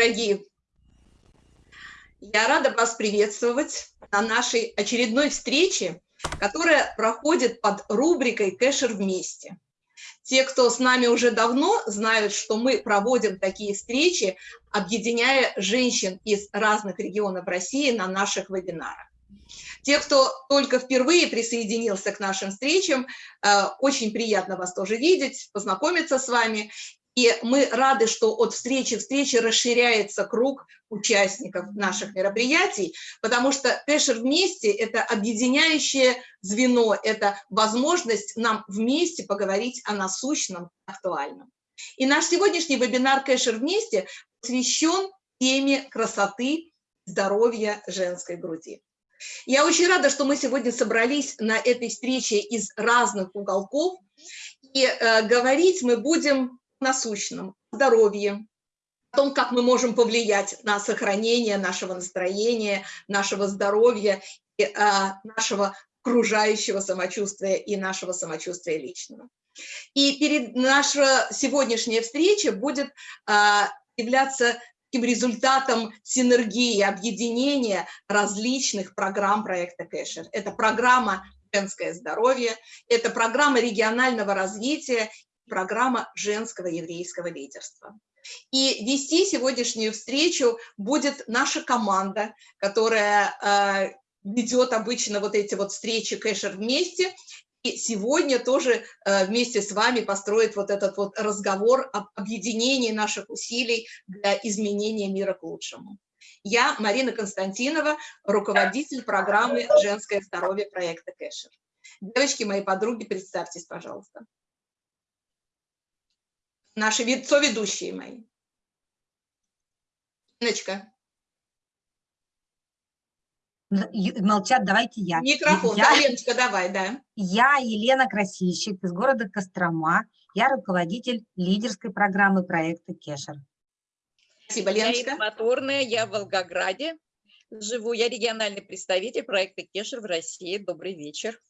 Дорогие, я рада вас приветствовать на нашей очередной встрече, которая проходит под рубрикой «Кэшер вместе». Те, кто с нами уже давно, знают, что мы проводим такие встречи, объединяя женщин из разных регионов России на наших вебинарах. Те, кто только впервые присоединился к нашим встречам, э, очень приятно вас тоже видеть, познакомиться с вами. И мы рады, что от встречи к встрече расширяется круг участников наших мероприятий, потому что Кэшер вместе – это объединяющее звено, это возможность нам вместе поговорить о насущном, актуальном. И наш сегодняшний вебинар «Кэшер вместе» посвящен теме красоты, здоровья женской груди. Я очень рада, что мы сегодня собрались на этой встрече из разных уголков, и э, говорить мы будем насущном, здоровье, о том, как мы можем повлиять на сохранение нашего настроения, нашего здоровья, и, а, нашего окружающего самочувствия и нашего самочувствия личного. И перед наша сегодняшняя встреча будет а, являться таким результатом синергии, объединения различных программ проекта Кэшер. Это программа «Женское здоровье», это программа регионального развития программа женского еврейского лидерства. И вести сегодняшнюю встречу будет наша команда, которая э, ведет обычно вот эти вот встречи кэшер вместе, и сегодня тоже э, вместе с вами построит вот этот вот разговор об объединении наших усилий для изменения мира к лучшему. Я Марина Константинова, руководитель программы «Женское здоровье» проекта Кэшер. Девочки, мои подруги, представьтесь, пожалуйста наши соведущие мои. Иночка. Молчат, давайте я. Микрофон, я, да, Леночка, давай, да. Я Елена Красильщик из города Кострома. Я руководитель лидерской программы проекта Кешер. Спасибо, Леночка. Я Моторная, я в Волгограде живу. Я региональный представитель проекта Кешер в России. Добрый вечер.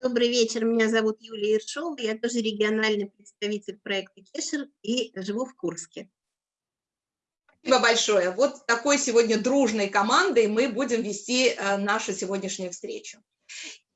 Добрый вечер, меня зовут Юлия Иршова, я тоже региональный представитель проекта Кешер и живу в Курске. Спасибо большое. Вот такой сегодня дружной командой мы будем вести э, нашу сегодняшнюю встречу.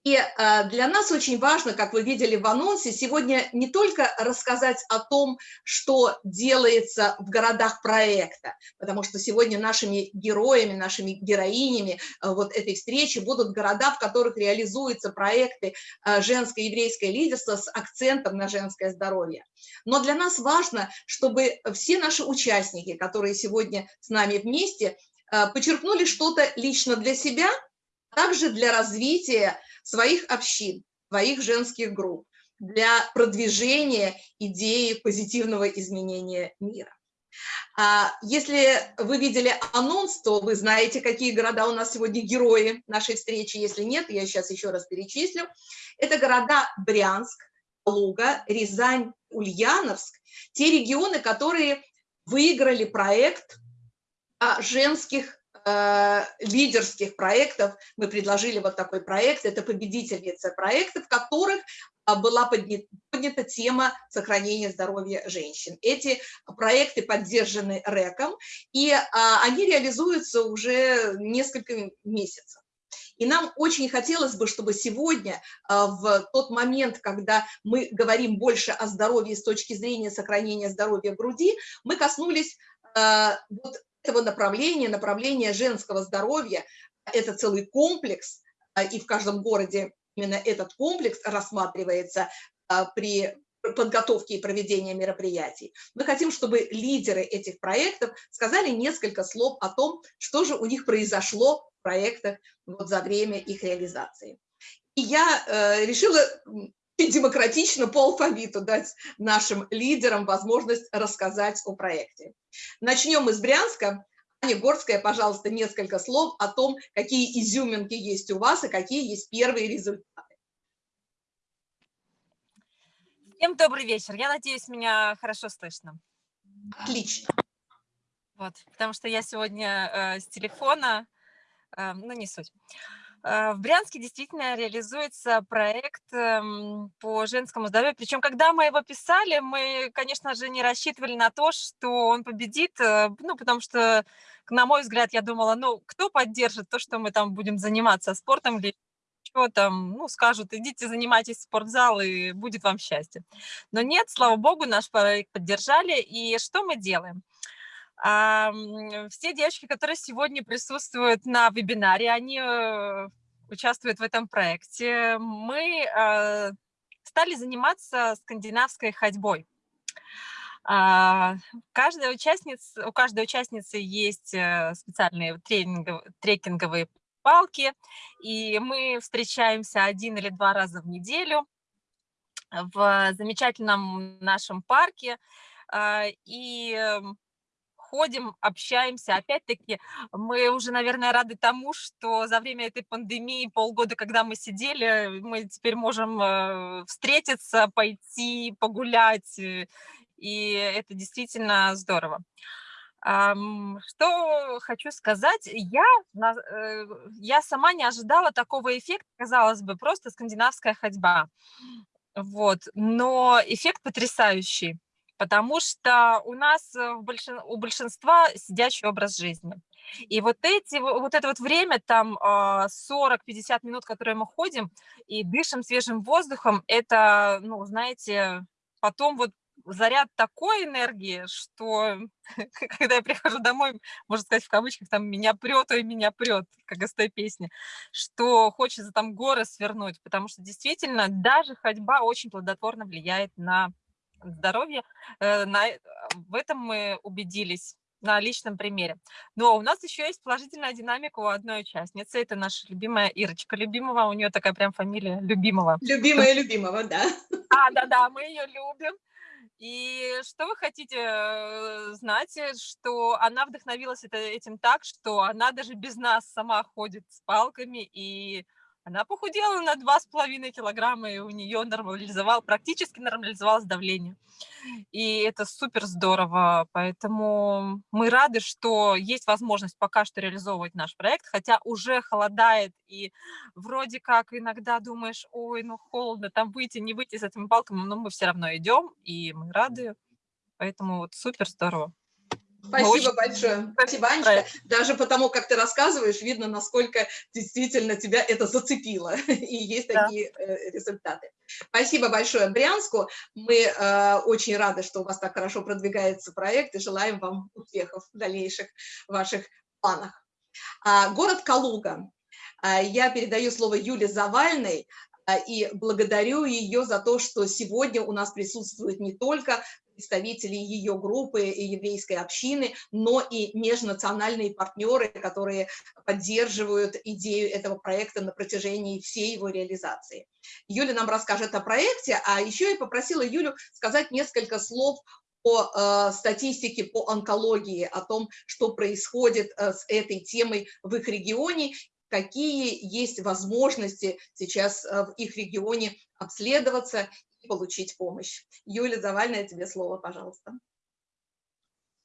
И э, для нас очень важно, как вы видели в анонсе, сегодня не только рассказать о том, что делается в городах проекта, потому что сегодня нашими героями, нашими героинями э, вот этой встречи будут города, в которых реализуются проекты э, женское еврейское лидерство с акцентом на женское здоровье. Но для нас важно, чтобы все наши участники, которые сегодня с нами вместе, почерпнули что-то лично для себя, а также для развития своих общин, своих женских групп для продвижения идеи позитивного изменения мира. А, если вы видели анонс, то вы знаете, какие города у нас сегодня герои нашей встречи. Если нет, я сейчас еще раз перечислю. Это города Брянск, Луга, Рязань, Ульяновск. Те регионы, которые выиграли проект женских лидерских проектов. Мы предложили вот такой проект, это победительница проектов, в которых а, была поднята, поднята тема сохранения здоровья женщин. Эти проекты поддержаны РЭКом, и а, они реализуются уже несколько месяцев. И нам очень хотелось бы, чтобы сегодня, а, в тот момент, когда мы говорим больше о здоровье с точки зрения сохранения здоровья груди, мы коснулись вот этого направления, направления женского здоровья, это целый комплекс, а, и в каждом городе именно этот комплекс рассматривается а, при подготовке и проведении мероприятий. Мы хотим, чтобы лидеры этих проектов сказали несколько слов о том, что же у них произошло в проектах вот за время их реализации. И я э, решила демократично по алфавиту дать нашим лидерам возможность рассказать о проекте. Начнем из Брянска. Аня Горская, пожалуйста, несколько слов о том, какие изюминки есть у вас и какие есть первые результаты. Всем добрый вечер. Я надеюсь, меня хорошо слышно. Отлично. Вот, потому что я сегодня э, с телефона, э, ну не суть. Э, В Брянске действительно реализуется проект эм, по женскому здоровью. Причем, когда мы его писали, мы, конечно же, не рассчитывали на то, что он победит, э, ну, потому что, на мой взгляд, я думала, ну, кто поддержит то, что мы там будем заниматься спортом или что там, ну, скажут, идите занимайтесь в спортзал, и будет вам счастье. Но нет, слава богу, наш проект поддержали. И что мы делаем? А, Все девочки, которые сегодня присутствуют на вебинаре, они э, участвуют в этом проекте. Мы э, стали заниматься скандинавской ходьбой. А, Каждая участница, у каждой участницы есть э, специальные трекинговые палки, и мы встречаемся один или два раза в неделю в замечательном нашем парке, а, и эм, ходим, общаемся. Опять-таки, мы уже, наверное, рады тому, что за время этой пандемии, полгода, когда мы сидели, мы теперь можем э, встретиться, пойти, погулять, э, и это действительно здорово. Что хочу сказать, я, э, я сама не ожидала такого эффекта, казалось бы, просто скандинавская ходьба. Вот, но эффект потрясающий, потому что у нас э, большин- у большинства сидячий образ жизни. И вот, эти, во- вот это вот время, там а, 40-50 минут, которые мы ходим и дышим свежим воздухом, это, ну, знаете, потом вот заряд такой энергии, что когда я прихожу домой, можно сказать в кавычках, там меня прет, и меня прет, как из той песни, что хочется там горы свернуть, потому что действительно даже ходьба очень плодотворно влияет на здоровье. Э, на э, В этом мы убедились на личном примере. Но у нас еще есть положительная динамика у одной участницы. Это наша любимая Ирочка Любимова. У нее такая прям фамилия Любимова. Любимая любимого, да. А, да-да, мы ее любим. И что вы хотите э, знать, что она вдохновилась это, этим так, что она даже без нас сама ходит с палками, и она похудела на 2,5 килограмма, и у нее нормализовал, практически нормализовалось давление. И это супер здорово, поэтому мы рады, что есть возможность пока что реализовывать наш проект, хотя уже холодает, и вроде как иногда думаешь, ой, ну холодно, там выйти, не выйти с этими палками, но мы все равно идем, и мы рады, поэтому вот супер здорово. Спасибо очень большое. Спасибо, Анечка. Даже потому, как ты рассказываешь, видно, насколько действительно тебя это зацепило. И есть Да. такие э, результаты. Спасибо большое Брянску. Мы э, очень рады, что у вас так хорошо продвигается проект и желаем вам успехов в дальнейших ваших планах. А, город Калуга. А, Я передаю слово Юле Завальной а, и благодарю ее за то, что сегодня у нас присутствуют не только представители ее группы и еврейской общины, но и межнациональные партнеры, которые поддерживают идею этого проекта на протяжении всей его реализации. Юля нам расскажет о проекте, а еще я попросила Юлю сказать несколько слов о э, статистике по онкологии, о том, что происходит э, с этой темой в их регионе, какие есть возможности сейчас э, в их регионе обследоваться получить помощь. Юля Завальная, тебе слово, пожалуйста.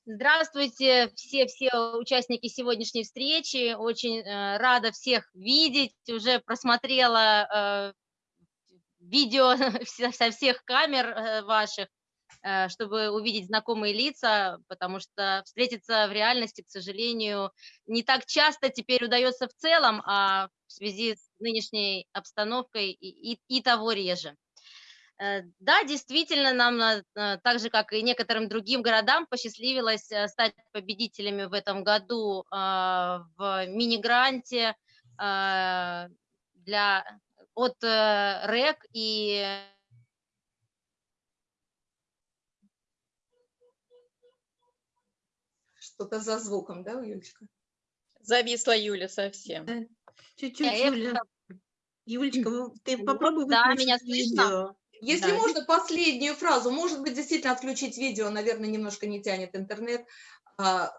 Здравствуйте, все-все участники сегодняшней встречи. Очень э, рада всех видеть. Уже просмотрела э, видео со всех камер э, ваших, э, чтобы увидеть знакомые лица, потому что встретиться в реальности, к сожалению, не так часто теперь удается в целом, а в связи с нынешней обстановкой и, и, и того реже. Э, Да, действительно, нам, э, так же, как и некоторым другим городам, посчастливилось э, стать победителями в этом году а, в мини-гранте а, для, от РЭК и Что-то за звуком, да, Юлечка? Зависла Юля совсем. Чуть-чуть, Э, Юля. Юлечка, ты попробуй да, меня слышно? видео. Если Да. можно, последнюю фразу. Может быть, действительно отключить видео, наверное, немножко не тянет интернет. А,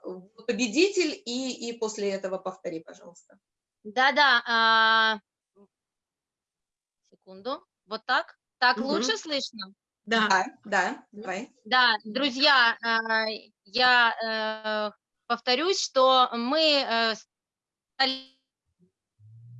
Победитель и, и после этого повтори, пожалуйста. Да-да, а, секунду, вот так? Так Мгм. лучше слышно? Да. Да, да, давай. Да, друзья, а, я э, повторюсь, что мы э, стали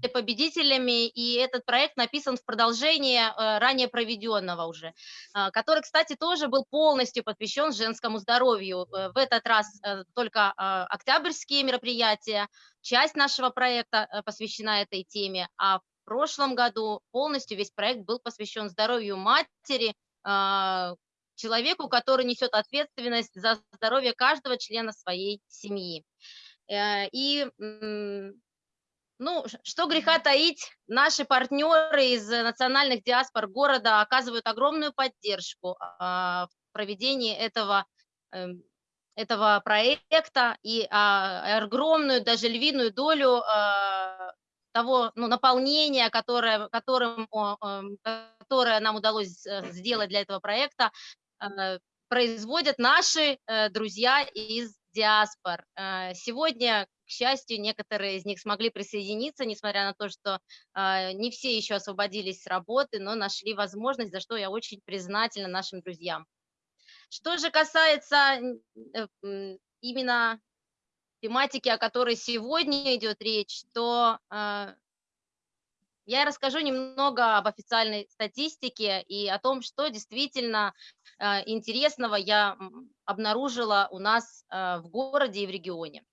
победителями, и этот проект написан в продолжение э, ранее проведенного уже, э, который, кстати, тоже был полностью посвящен женскому здоровью. Э, в этот раз только октябрьские мероприятия, часть нашего проекта посвящена этой теме, а в прошлом году полностью весь проект был посвящен здоровью матери, человеку, который несет ответственность за здоровье каждого члена своей семьи. И ну, что греха таить, наши партнеры из национальных диаспор города оказывают огромную поддержку а, в проведении этого, эм, этого проекта и а, огромную, даже львиную долю а, того ну, наполнения, которое, которым, эм, которое нам удалось э, сделать для этого проекта, э, производят наши э, друзья из диаспор. Сегодня к счастью, некоторые из них смогли присоединиться, несмотря на то, что э, не все еще освободились с работы, но нашли возможность, за что я очень признательна нашим друзьям. Что же касается э, именно тематики, о которой сегодня идет речь, то э, я расскажу немного об официальной статистике и о том, что действительно э, интересного я обнаружила у нас э, в городе и в регионе.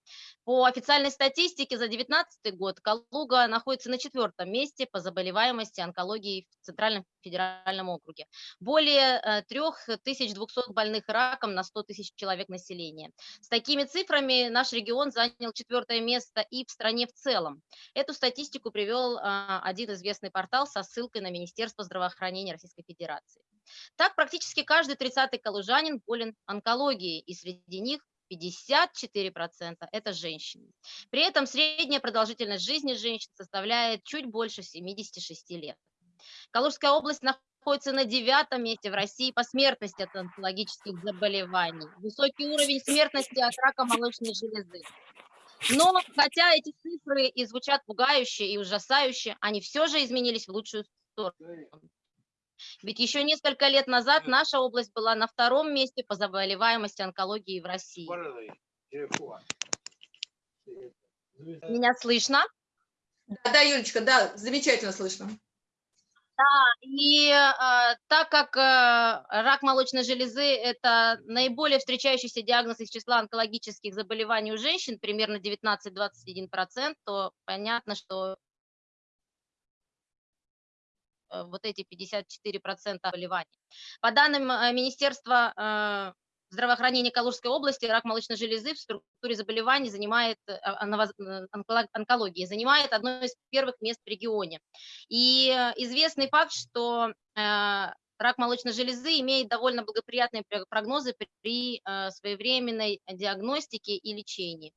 По официальной статистике за 2019 год Калуга находится на четвертом месте по заболеваемости онкологии в Центральном федеральном округе. Более 3200 э, больных раком на 100 тысяч человек населения. С такими цифрами наш регион занял четвертое место и в стране в целом. Эту статистику привел а, один известный портал со ссылкой на Министерство здравоохранения Российской Федерации. Так, практически каждый 30-й калужанин болен онкологией, и среди них 54% это женщины. При этом средняя продолжительность жизни женщин составляет чуть больше 76 лет. Калужская область находится на девятом месте в России по смертности от онкологических заболеваний. Высокий уровень смертности от рака молочной железы. Но хотя эти цифры и звучат пугающе и ужасающе, они все же изменились в лучшую сторону. Ведь еще несколько лет назад наша область была на втором месте по заболеваемости онкологии в России. Меня слышно? Да, да, Юлечка, да, замечательно слышно. Да, и э, так как э, рак молочной железы – это наиболее встречающийся диагноз из числа онкологических заболеваний у женщин, примерно 19-21%, то понятно, что вот эти 54% заболеваний. По данным э, Министерства э, здравоохранения Калужской области, рак молочной железы в структуре заболеваний занимает, онкологии, занимает одно из первых мест в регионе. И известный факт, что рак молочной железы имеет довольно благоприятные прогнозы при своевременной диагностике и лечении.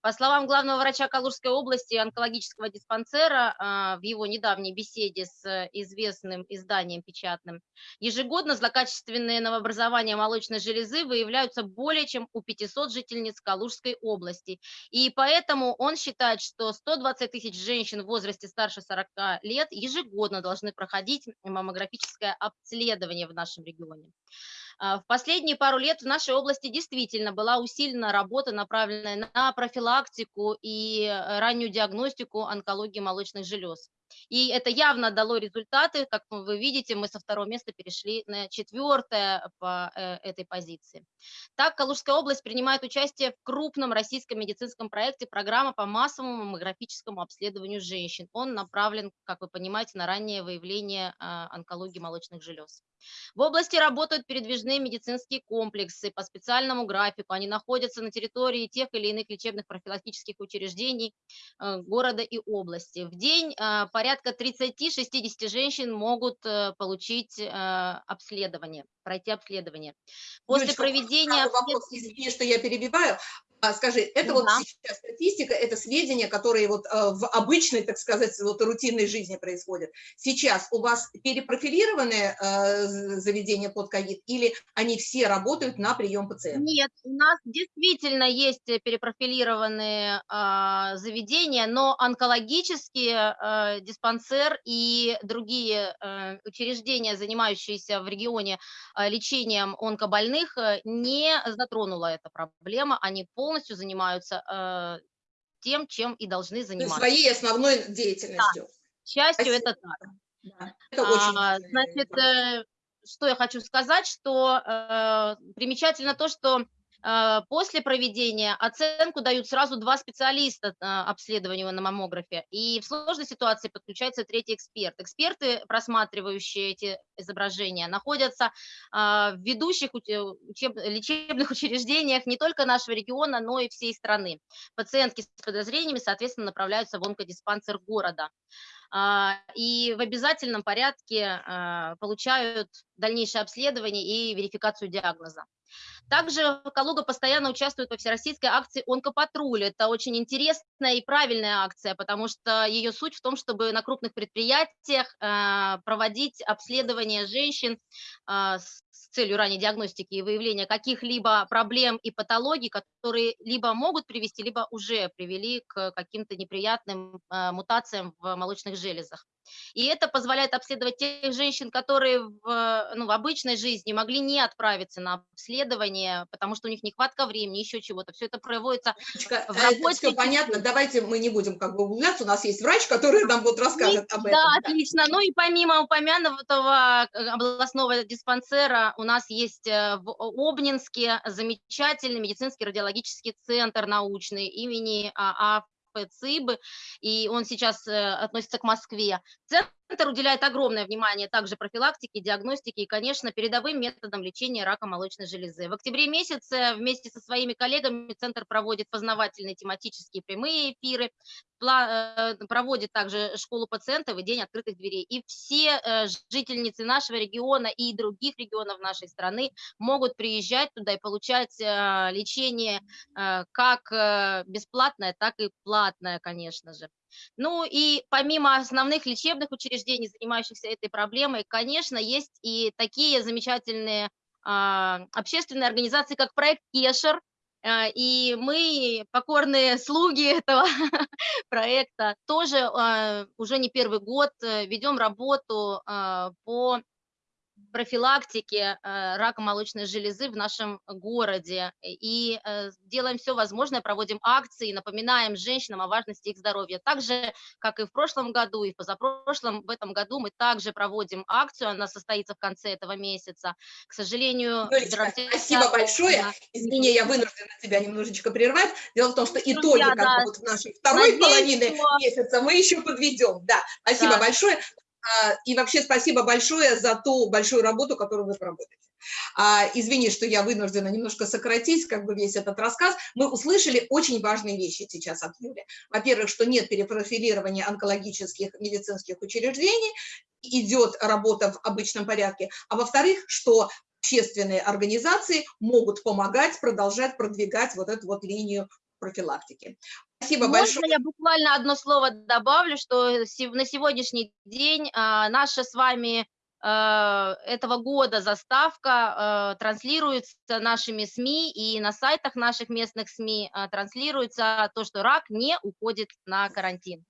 По словам главного врача Калужской области онкологического диспансера а, в его недавней беседе с известным изданием печатным, ежегодно злокачественные новообразования молочной железы выявляются более чем у 500 жительниц Калужской области. И поэтому он считает, что 120 тысяч женщин в возрасте старше 40 лет ежегодно должны проходить маммографическое обследование в нашем регионе. А, в последние пару лет в нашей области действительно была усилена работа, направленная на профилактику и э, раннюю диагностику онкологии молочных желез. И это явно дало результаты. Как вы видите, мы со второго места перешли на четвертое по э, этой позиции. Так, Калужская область принимает участие в крупном российском медицинском проекте программа по массовому маммографическому обследованию женщин. Он направлен, как вы понимаете, на раннее выявление а, онкологии молочных желез. В области работают передвижные медицинские комплексы по специальному графику. Они находятся на территории тех или иных лечебных профилактических учреждений э, города и области. В день э, порядка 30-60 женщин могут э, получить обследование, пройти обследование. После Юлечка, проведения... Вопрос, извини, что я перебиваю. А, скажи, это да. вот сейчас статистика, это сведения, которые вот э, в обычной, так сказать, вот рутинной жизни происходят. Сейчас у вас перепрофилированные э, заведения под ковид или они все работают на прием пациентов? Нет, у нас действительно есть перепрофилированные э, заведения, но онкологические э, диспансер и другие э, учреждения, занимающиеся в регионе э, лечением онкобольных, э, не затронула эта проблема, они полностью полностью занимаются э, тем, чем и должны заниматься. Своей основной деятельностью. К счастью, Спасибо. это так. Да, это очень А, Значит, э, что я хочу сказать, что э, примечательно то, что после проведения оценку дают сразу два специалиста э, обследованию на маммографе, и в сложной ситуации подключается третий эксперт. Эксперты, просматривающие эти изображения, находятся а, в ведущих учеб- лечебных учреждениях не только нашего региона, но и всей страны. Пациентки с подозрениями, соответственно, направляются в онкодиспансер города а, и в обязательном порядке а, получают дальнейшее обследование и верификацию диагноза. Также Калуга постоянно участвует во всероссийской акции «Онкопатруль». Это очень интересная и правильная акция, потому что ее суть в том, чтобы на крупных предприятиях а, проводить обследование женщин а, с целью ранней диагностики и выявления каких-либо проблем и патологий, которые либо могут привести, либо уже привели к каким-то неприятным а, мутациям в молочных железах. И это позволяет обследовать тех женщин, которые в, ну, в обычной жизни могли не отправиться на обследование, потому что у них нехватка времени, еще чего-то. Все это проводится Яночка, в это работе все понятно. Давайте мы не будем как бы углубляться. У нас есть врач, который нам вот расскажет об этом. Да, отлично. Ну и помимо упомянутого э, областного диспансера, у нас есть э, в Обнинске замечательный медицинский радиологический центр научный имени А. А. ЦИБы, и он сейчас э, относится к Москве. Центр уделяет огромное внимание также профилактике, диагностике и, конечно, передовым методам лечения рака молочной железы. В октябре месяце вместе со своими коллегами Центр проводит познавательные тематические прямые эфиры, э, проводит также школу пациентов и день открытых дверей. И все э, жительницы нашего региона и других регионов нашей страны могут приезжать туда и получать э, лечение как бесплатное, так и платное, конечно же. Ну и помимо основных лечебных учреждений, занимающихся этой проблемой, конечно, есть и такие замечательные а, общественные организации, как проект Кешер, а, и мы, покорные слуги этого проекта, тоже а, уже не первый год э, ведем работу а, по профилактике э, рака молочной железы в нашем городе. И э, делаем все возможное, проводим акции, напоминаем женщинам о важности их здоровья. Так же, как и в прошлом году, и в позапрошлом, в этом году мы также проводим акцию, она состоится в конце этого месяца. К сожалению... Юлечка, здравоохранение- спасибо большое. Да. Извини, я вынуждена тебя немножечко прервать. Дело в том, что итоги Друзья, как бы да. в нашей второй Надеюсь, половины что- месяца мы еще подведем. Да, спасибо Да. большое. А, И вообще спасибо большое за ту большую работу, которую вы проводите. А, Извини, что я вынуждена немножко сократить как бы весь этот рассказ. Мы услышали очень важные вещи сейчас от Юли. Во-первых, что нет перепрофилирования онкологических медицинских учреждений, идет работа в обычном порядке. А во-вторых, что общественные организации могут помогать, продолжать продвигать вот эту вот линию профилактики. Спасибо Можно большое. я буквально одно слово добавлю, что се- на сегодняшний день а, наша с вами а, этого года заставка а, транслируется нашими СМИ и на сайтах наших местных СМИ а, транслируется то, что рак не уходит на карантин.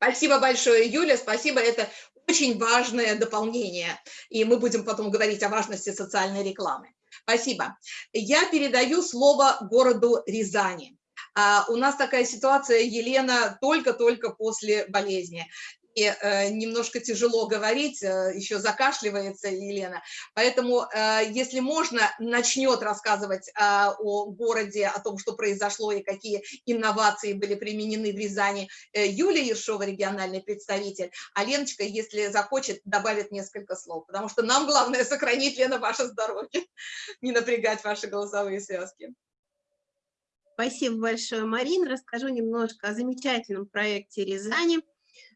Спасибо большое, Юля, спасибо, это очень важное дополнение, и мы будем потом говорить о важности социальной рекламы. Спасибо. Я передаю слово городу Рязани. А, У нас такая ситуация, Елена, только-только после болезни. И э, немножко тяжело говорить, э, еще закашливается Елена. Поэтому, э, если можно, начнет рассказывать о городе, о том, что произошло и какие инновации были применены в Рязани Юлия Ершова, региональный представитель, а Леночка, если захочет, добавит несколько слов, потому что нам главное сохранить, Лена, ваше здоровье, не напрягать ваши голосовые связки. Спасибо большое, Марин. Расскажу немножко о замечательном проекте Рязани.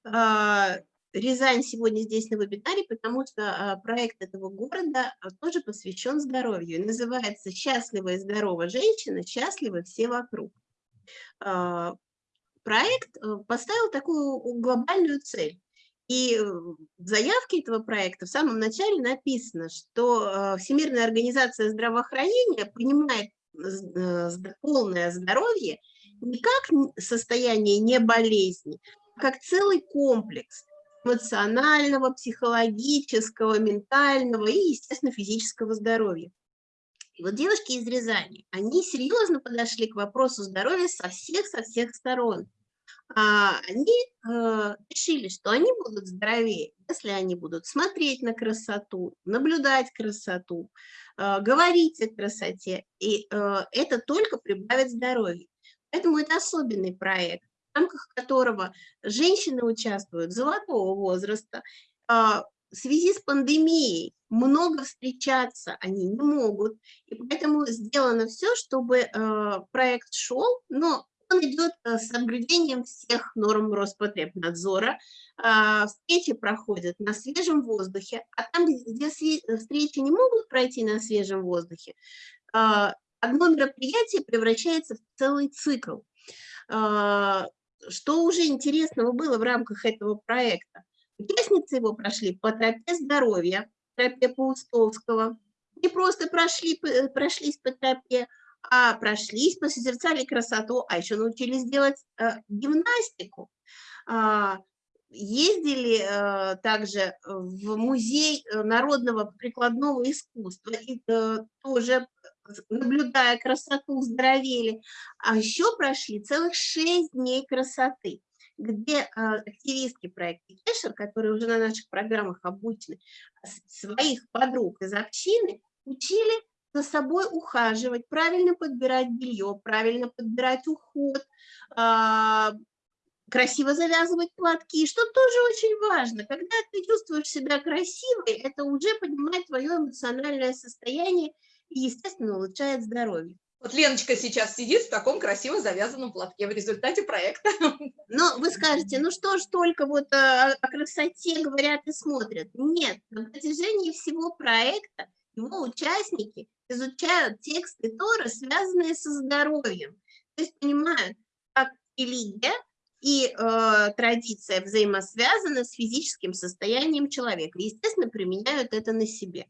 А, Рязань сегодня здесь на вебинаре, потому что а, проект этого города а, тоже посвящен здоровью. Называется «Счастливая и здоровая женщина, счастливы все вокруг». Проект э, поставил такую глобальную цель. И э, в заявке этого проекта в самом начале написано, что Всемирная организация здравоохранения понимает з- э, полное здоровье не как состояние не болезни, как целый комплекс эмоционального, психологического, ментального и, естественно, физического здоровья. И вот девушки из Рязани, они серьезно подошли к вопросу здоровья со всех, со всех сторон. А, они э, решили, что они будут здоровее, если они будут смотреть на красоту, наблюдать красоту, э, говорить о красоте, и э, это только прибавит здоровье. Поэтому это особенный проект, рамках которого женщины участвуют золотого возраста, а, в связи с пандемией много встречаться они не могут, и поэтому сделано все, чтобы э, проект шел, но он идет э, с соблюдением всех норм Роспотребнадзора. Э, встречи проходят на свежем воздухе, а там, где встречи не могут пройти на свежем воздухе, э, одно мероприятие превращается в целый цикл. Что уже интересного было в рамках этого проекта? Участницы его прошли по тропе здоровья, тропе Паустовского. Не просто прошли, э, прошлись по тропе, а прошлись, посозерцали красоту, а еще научились делать э, гимнастику. А, ездили э, также в музей э, народного прикладного искусства и э, тоже наблюдая красоту, здоровели. А еще прошли целых шесть дней красоты где а, активистки проекта Кешер, которые уже на наших программах обучены, своих подруг из общины учили за собой ухаживать, правильно подбирать белье, правильно подбирать уход, а, красиво завязывать платки, что тоже очень важно. Когда ты чувствуешь себя красивой, это уже поднимает твое эмоциональное состояние и, естественно, улучшает здоровье. Вот Леночка сейчас сидит в таком красиво завязанном платке в результате проекта. Но вы скажете, ну что ж только вот о, о красоте говорят и смотрят. Нет, на протяжении всего проекта его участники изучают тексты Тора, связанные со здоровьем. То есть понимают, как религия и э, традиция взаимосвязаны с физическим состоянием человека. Естественно, применяют это на себе.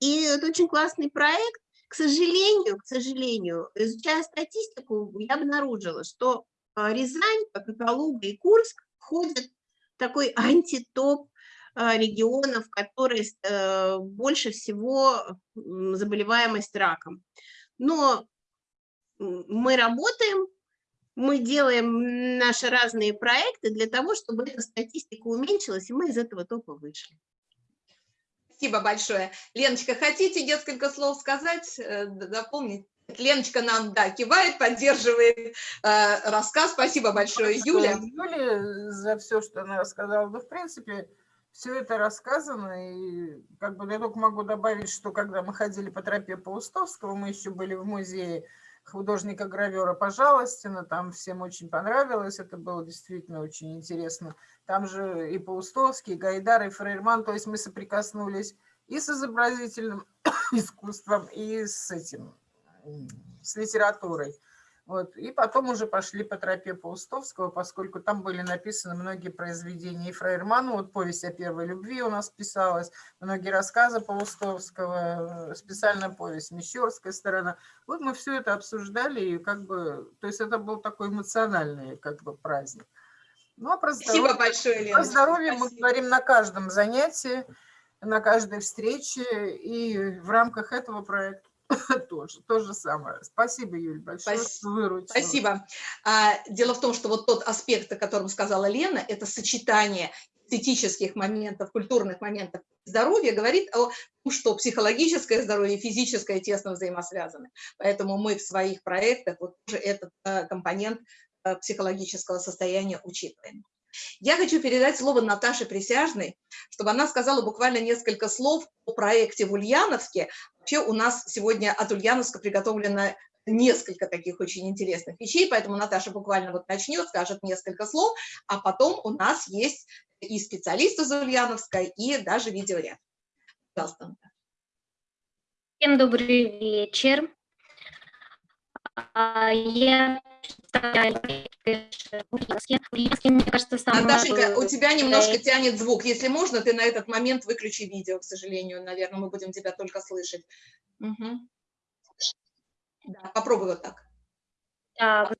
И это очень классный проект, к сожалению, к сожалению, изучая статистику, я обнаружила, что а, Рязань, как и Калуга и Курск, входят в такой антитоп а, регионов, которые э, больше всего заболеваемость раком. Но мы работаем, мы делаем наши разные проекты для того, чтобы эта статистика уменьшилась, и мы из этого топа вышли. Спасибо большое. Леночка, хотите несколько слов сказать, э, дополнить? Леночка нам, да, кивает, поддерживает э, рассказ. Спасибо большое, Юля. Юля за все, что она рассказала. Ну, в принципе, все это рассказано. И как бы я только могу добавить, что когда мы ходили по тропе Паустовского, мы еще были в музее художника-гравера Пожалостина, там всем очень понравилось, это было действительно очень интересно. Там же и Паустовский, и Гайдар, и Фрейрман, то есть мы соприкоснулись и с изобразительным искусством, и с этим, с литературой. Вот. И потом уже пошли по тропе Паустовского, поскольку там были написаны многие произведения и Фрейерману, вот повесть о первой любви у нас писалась, многие рассказы Паустовского, специальная повесть «Мещерская сторона». Вот мы все это обсуждали, и как бы, то есть это был такой эмоциональный как бы праздник. Ну, а про здоровье, Спасибо большое, Лена. Про здоровье Спасибо. мы говорим на каждом занятии, на каждой встрече, и в рамках этого проекта тоже, то же самое. Спасибо, Юль, большое, Спасибо. Спасибо. А, дело в том, что вот тот аспект, о котором сказала Лена, это сочетание эстетических моментов, культурных моментов здоровья, говорит о том, что психологическое здоровье и физическое тесно взаимосвязаны. Поэтому мы в своих проектах вот тоже этот э, компонент э, психологического состояния учитываем. Я хочу передать слово Наташе Присяжной, чтобы она сказала буквально несколько слов о проекте в Ульяновске. Вообще у нас сегодня от Ульяновска приготовлено несколько таких очень интересных вещей, поэтому Наташа буквально вот начнет, скажет несколько слов, а потом у нас есть и специалисты из Ульяновска, и даже видеоряд. Пожалуйста. Всем добрый вечер. А, я мне кажется, самое... Наташенька, у тебя немножко тянет звук. Если можно, ты на этот момент выключи видео, к сожалению. Наверное, мы будем тебя только слышать. Угу. Да, попробуй вот так. Так.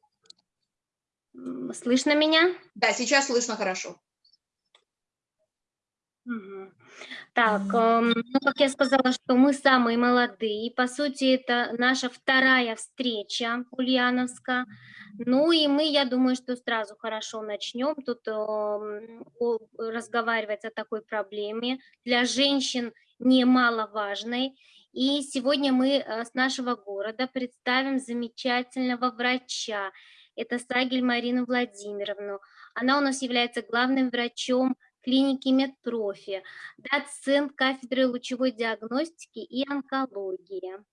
Слышно меня? Да, сейчас слышно хорошо. Так, эм, ну, как я сказала, что мы самые молодые. По сути, это наша вторая встреча Ульяновска. Ну и мы, я думаю, что сразу хорошо начнем тут эм, о- разговаривать о такой проблеме. Для женщин немаловажной. И сегодня мы э, с нашего города представим замечательного врача. Это Сагель Марину Владимировну. Она у нас является главным врачом клиники Медпрофи, доцент кафедры лучевой диагностики и онкологии.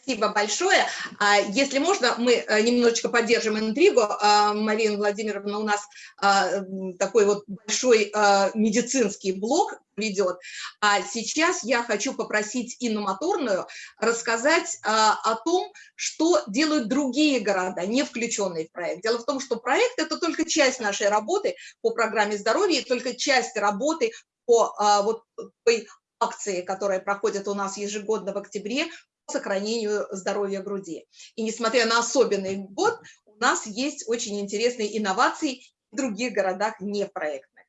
Спасибо большое. А, Если можно, мы э, немножечко поддержим интригу. А, Марина Владимировна у нас а, такой вот большой медицинский блок ведет. А сейчас я хочу попросить Инну Моторную рассказать о том, что делают другие города, не включенные в проект. Дело в том, что проект – это только часть нашей работы по программе здоровья, только часть работы по вот той акции, которая проходит у нас ежегодно в октябре сохранению здоровья груди. И несмотря на особенный год, у нас есть очень интересные инновации в других городах не проектных.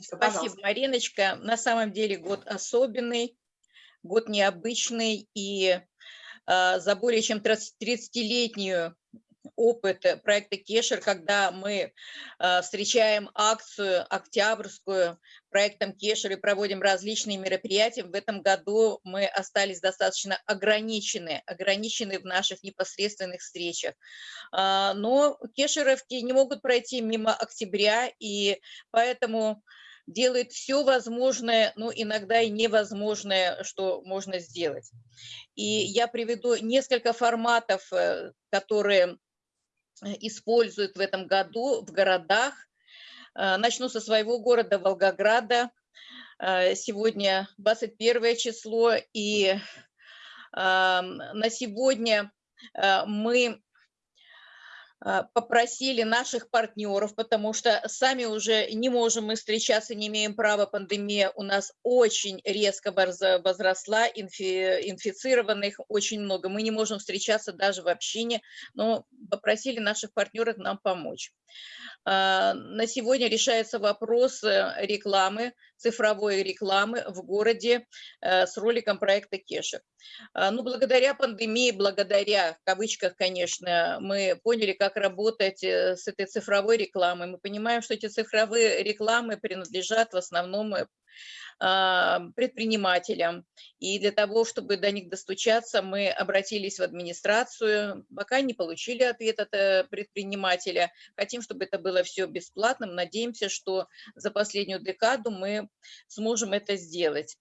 Спасибо, Спасибо, Мариночка. На самом деле год особенный, год необычный, и а, за более чем 30-летнюю опыт э, проекта Кешер, когда мы а, встречаем акцию октябрьскую проектом Кешер и проводим различные мероприятия. В этом году мы остались достаточно ограничены, ограничены в наших непосредственных встречах. А, Но кешеровки не могут пройти мимо октября, и поэтому делает все возможное, но иногда и невозможное, что можно сделать. И я приведу несколько форматов, э, которые э, используют в этом году в городах. Э, Начну со своего города Волгограда. Э, Сегодня 21 число, и ам, на сегодня э, мы попросили наших партнеров, потому что сами уже не можем мы встречаться, не имеем права, пандемия у нас очень резко возросла, инфи- инфицированных очень много, мы не можем встречаться даже в общине, но попросили наших партнеров нам помочь. А, На сегодня решается вопрос э, рекламы, цифровой рекламы в городе э, с роликом проекта Кешер. А, Ну, благодаря пандемии, благодаря, в кавычках, конечно, мы поняли, как работать э, с этой цифровой рекламой. Мы понимаем, что эти цифровые рекламы принадлежат в основном э, предпринимателям. И для того, чтобы до них достучаться, мы обратились в администрацию, пока не получили ответ от э, предпринимателя. Хотим, чтобы это было все бесплатным. Надеемся, что за последнюю декаду мы сможем это сделать.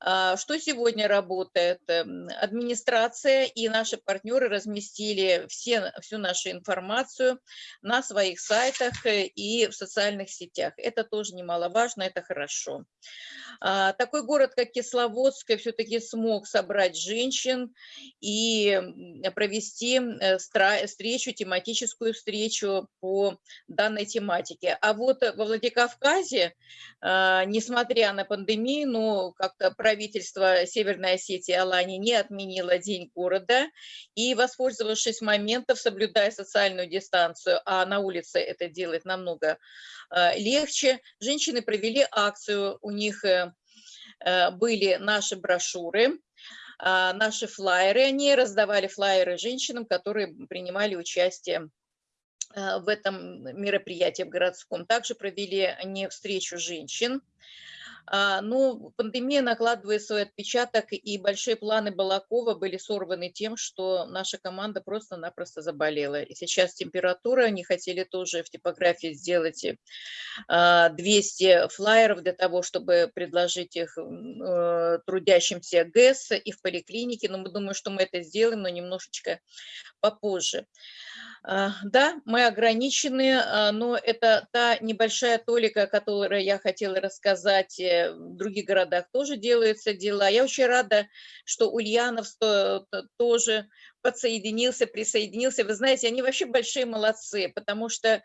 А, Что сегодня работает? Эм, Администрация и наши партнеры разместили все, всю нашу информацию на своих сайтах и в социальных сетях. Это тоже немаловажно, это хорошо. А, Такой город, как Кисловодск, все-таки смог собрать женщин и провести э, встречу, тематическую встречу по данной тематике. А вот во Владикавказе, а, несмотря на пандемию, ну, как-то правительство Северной Осетии Алании не отменило День города, и, воспользовавшись моментом, соблюдая социальную дистанцию, а на улице это делать намного а, легче, женщины провели акцию, у них э, были наши брошюры, а, наши флайеры, они раздавали флайеры женщинам, которые принимали участие э, в этом мероприятии в городском. Также провели они встречу женщин. А, Ну, пандемия накладывает свой отпечаток, и большие планы Балакова были сорваны тем, что наша команда просто-напросто заболела. И сейчас температура, они хотели тоже в типографии сделать э, а, 200 флайеров для того, чтобы предложить их э, трудящимся ГЭС и в поликлинике, но мы думаем, что мы это сделаем, но немножечко попозже. А, Да, мы ограничены, а, но это та небольшая толика, о которой я хотела рассказать. э, В других городах тоже делаются дела. Я очень рада, что Ульяновск то- то- тоже подсоединился, присоединился. Вы знаете, они вообще большие молодцы, потому что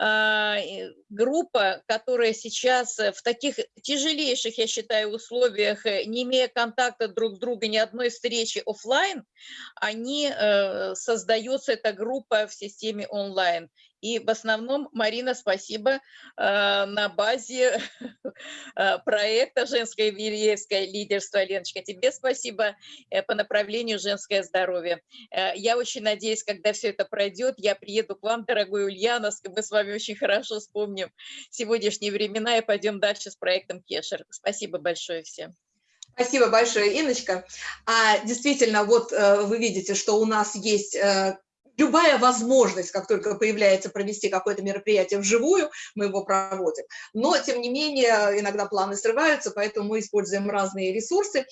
и группа, которая сейчас э, в таких тяжелейших, я считаю, условиях, э, не имея контакта друг с другом, ни одной встречи оффлайн, они, э, создается эта группа в системе онлайн. И в основном, Марина, спасибо, э, на базе э, проекта «Женское вильевское лидерство». Леночка, тебе спасибо э, по направлению «Женское здоровье». Я очень надеюсь, когда все это пройдет, я приеду к вам, дорогой Ульяновск, мы с вами очень хорошо вспомним сегодняшние времена и пойдем дальше с проектом Кешер. Спасибо большое всем. Спасибо большое, Иночка. А, действительно, вот вы видите, что у нас есть любая возможность, как только появляется провести какое-то мероприятие вживую, мы его проводим. Но, тем не менее, иногда планы срываются, поэтому мы используем разные ресурсы.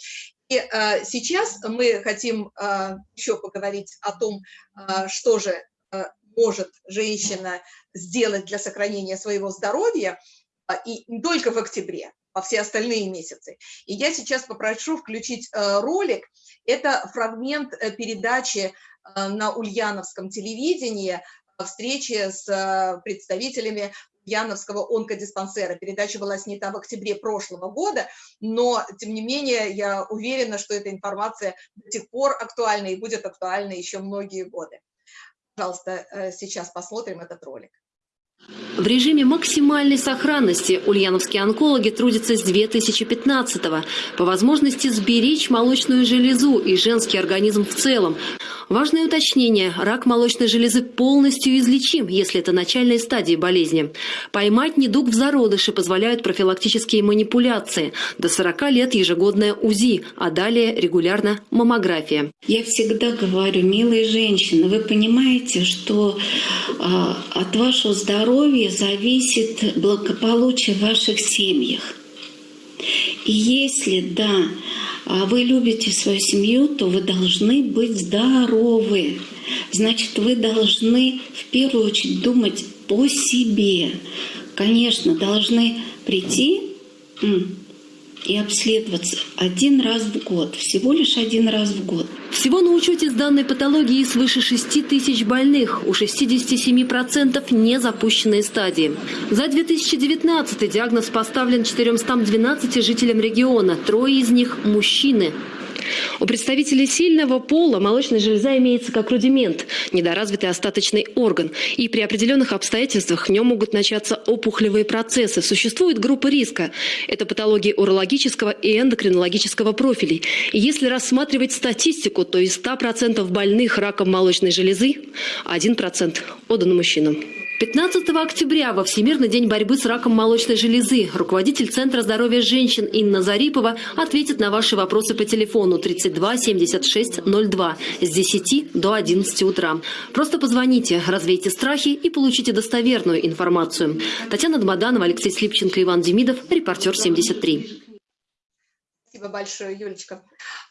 И э, сейчас мы хотим э, еще поговорить о том, э, что же э, может женщина сделать для сохранения своего здоровья, э, и не только в октябре, а все остальные месяцы. И я сейчас попрошу включить э, ролик. Это фрагмент э, передачи на Ульяновском телевидении встречи с э, представителями Ульяновского онкодиспансера. Передача была снята в октябре прошлого года, но, тем не менее, я уверена, что эта информация до сих пор актуальна и будет актуальна еще многие годы. Пожалуйста, э, сейчас посмотрим этот ролик. В режиме максимальной сохранности ульяновские онкологи трудятся с 2015-го. По возможности сберечь молочную железу и женский организм в целом. Важное уточнение – рак молочной железы полностью излечим, если это начальная стадия болезни. Поймать недуг в зародыше позволяют профилактические манипуляции. До 40 лет ежегодная УЗИ, а далее регулярно маммография. Я всегда говорю, милые женщины, вы понимаете, что э, от вашего здоровья зависит благополучие в ваших семьях. И если, да, а вы любите свою семью, то вы должны быть здоровы. Значит, вы должны в первую очередь думать по себе. Конечно, должны прийти и обследоваться один раз в год, всего лишь один раз в год. Всего на учете с данной патологией свыше 6 тысяч больных, у 67% не запущенные стадии. За 2019 диагноз поставлен 412 жителям региона, трое из них – мужчины. У представителей сильного пола молочная железа имеется как рудимент, недоразвитый остаточный орган. И при определенных обстоятельствах в нем могут начаться опухолевые процессы. Существует группа риска. Это патологии урологического и эндокринологического профилей. И если рассматривать статистику, то из 100% больных раком молочной железы 1% отдано мужчинам. 15 октября во Всемирный день борьбы с раком молочной железы руководитель Центра здоровья женщин Инна Зарипова ответит на ваши вопросы по телефону 32 76 02 с 10 до 11 утра. Просто позвоните, развейте страхи и получите достоверную информацию. Татьяна Дмаданова, Алексей Слипченко, Иван Демидов, репортер 73. Спасибо большое, Юлечка.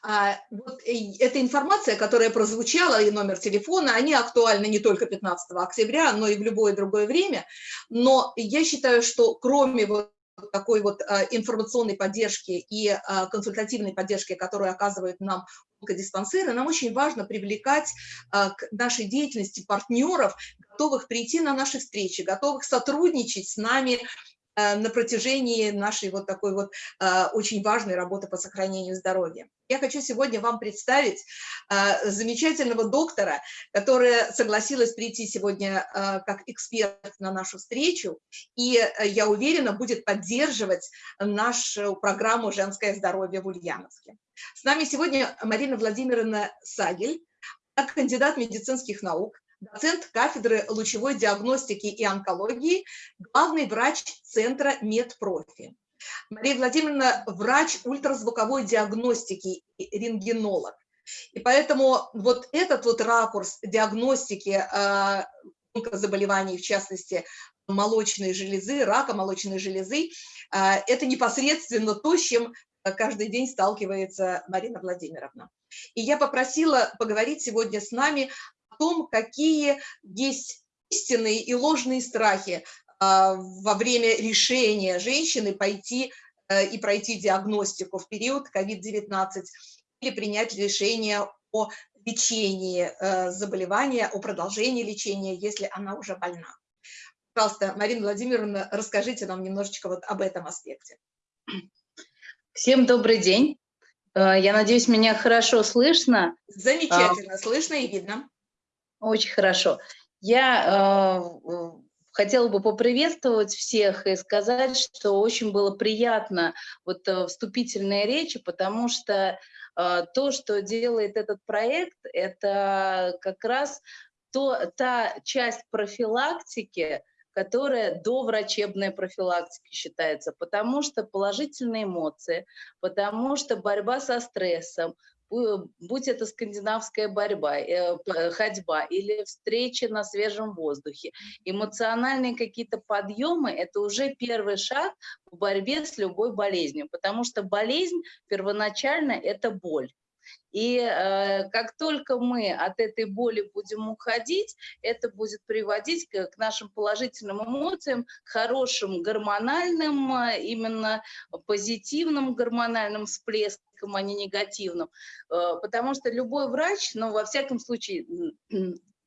А, вот эта информация, которая прозвучала, и номер телефона, они актуальны не только 15 октября, но и в любое другое время. Но я считаю, что кроме вот такой вот а, информационной поддержки и а, консультативной поддержки, которую оказывают нам онкодиспансеры, нам очень важно привлекать к нашей деятельности партнеров, готовых прийти на наши встречи, готовых сотрудничать с нами на протяжении нашей вот такой вот э, очень важной работы по сохранению здоровья. Я хочу сегодня вам представить э, замечательного доктора, которая согласилась прийти сегодня как эксперт на нашу встречу, и, я уверена, будет поддерживать нашу программу «Женское здоровье» в Ульяновске. С нами сегодня Марина Владимировна Сагель, кандидат медицинских наук, доцент кафедры лучевой диагностики и онкологии, главный врач Центра Медпрофи. Мария Владимировна – врач ультразвуковой диагностики и рентгенолог. И поэтому вот этот вот ракурс диагностики э, заболеваний, в частности, молочной железы, рака молочной железы, э, это непосредственно то, с чем каждый день сталкивается Марина Владимировна. И я попросила поговорить сегодня с нами том, какие есть истинные и ложные страхи а, во время решения женщины пойти э, и пройти диагностику в период COVID-19 или принять решение о лечении э, заболевания, о продолжении лечения, если она уже больна. Пожалуйста, Марина Владимировна, расскажите нам немножечко вот об этом аспекте. Всем добрый день. Э, я надеюсь, меня хорошо слышно. Замечательно, а, слышно и видно. Очень хорошо. Я э, хотела бы поприветствовать всех и сказать, что очень было приятно вот э, вступительные речи, потому что э, то, что делает этот проект, это как раз то, та часть профилактики, которая до врачебной профилактики считается, потому что положительные эмоции, потому что борьба со стрессом, будь это скандинавская борьба, э, ходьба или встреча на свежем воздухе, эмоциональные какие-то подъемы – это уже первый шаг в борьбе с любой болезнью, потому что болезнь первоначально – это боль. И э, как только мы от этой боли будем уходить, это будет приводить к, к нашим положительным эмоциям, к хорошим гормональным, э, именно позитивным гормональным всплескам, а не негативным. Э, потому что любой врач, ну, во всяком случае,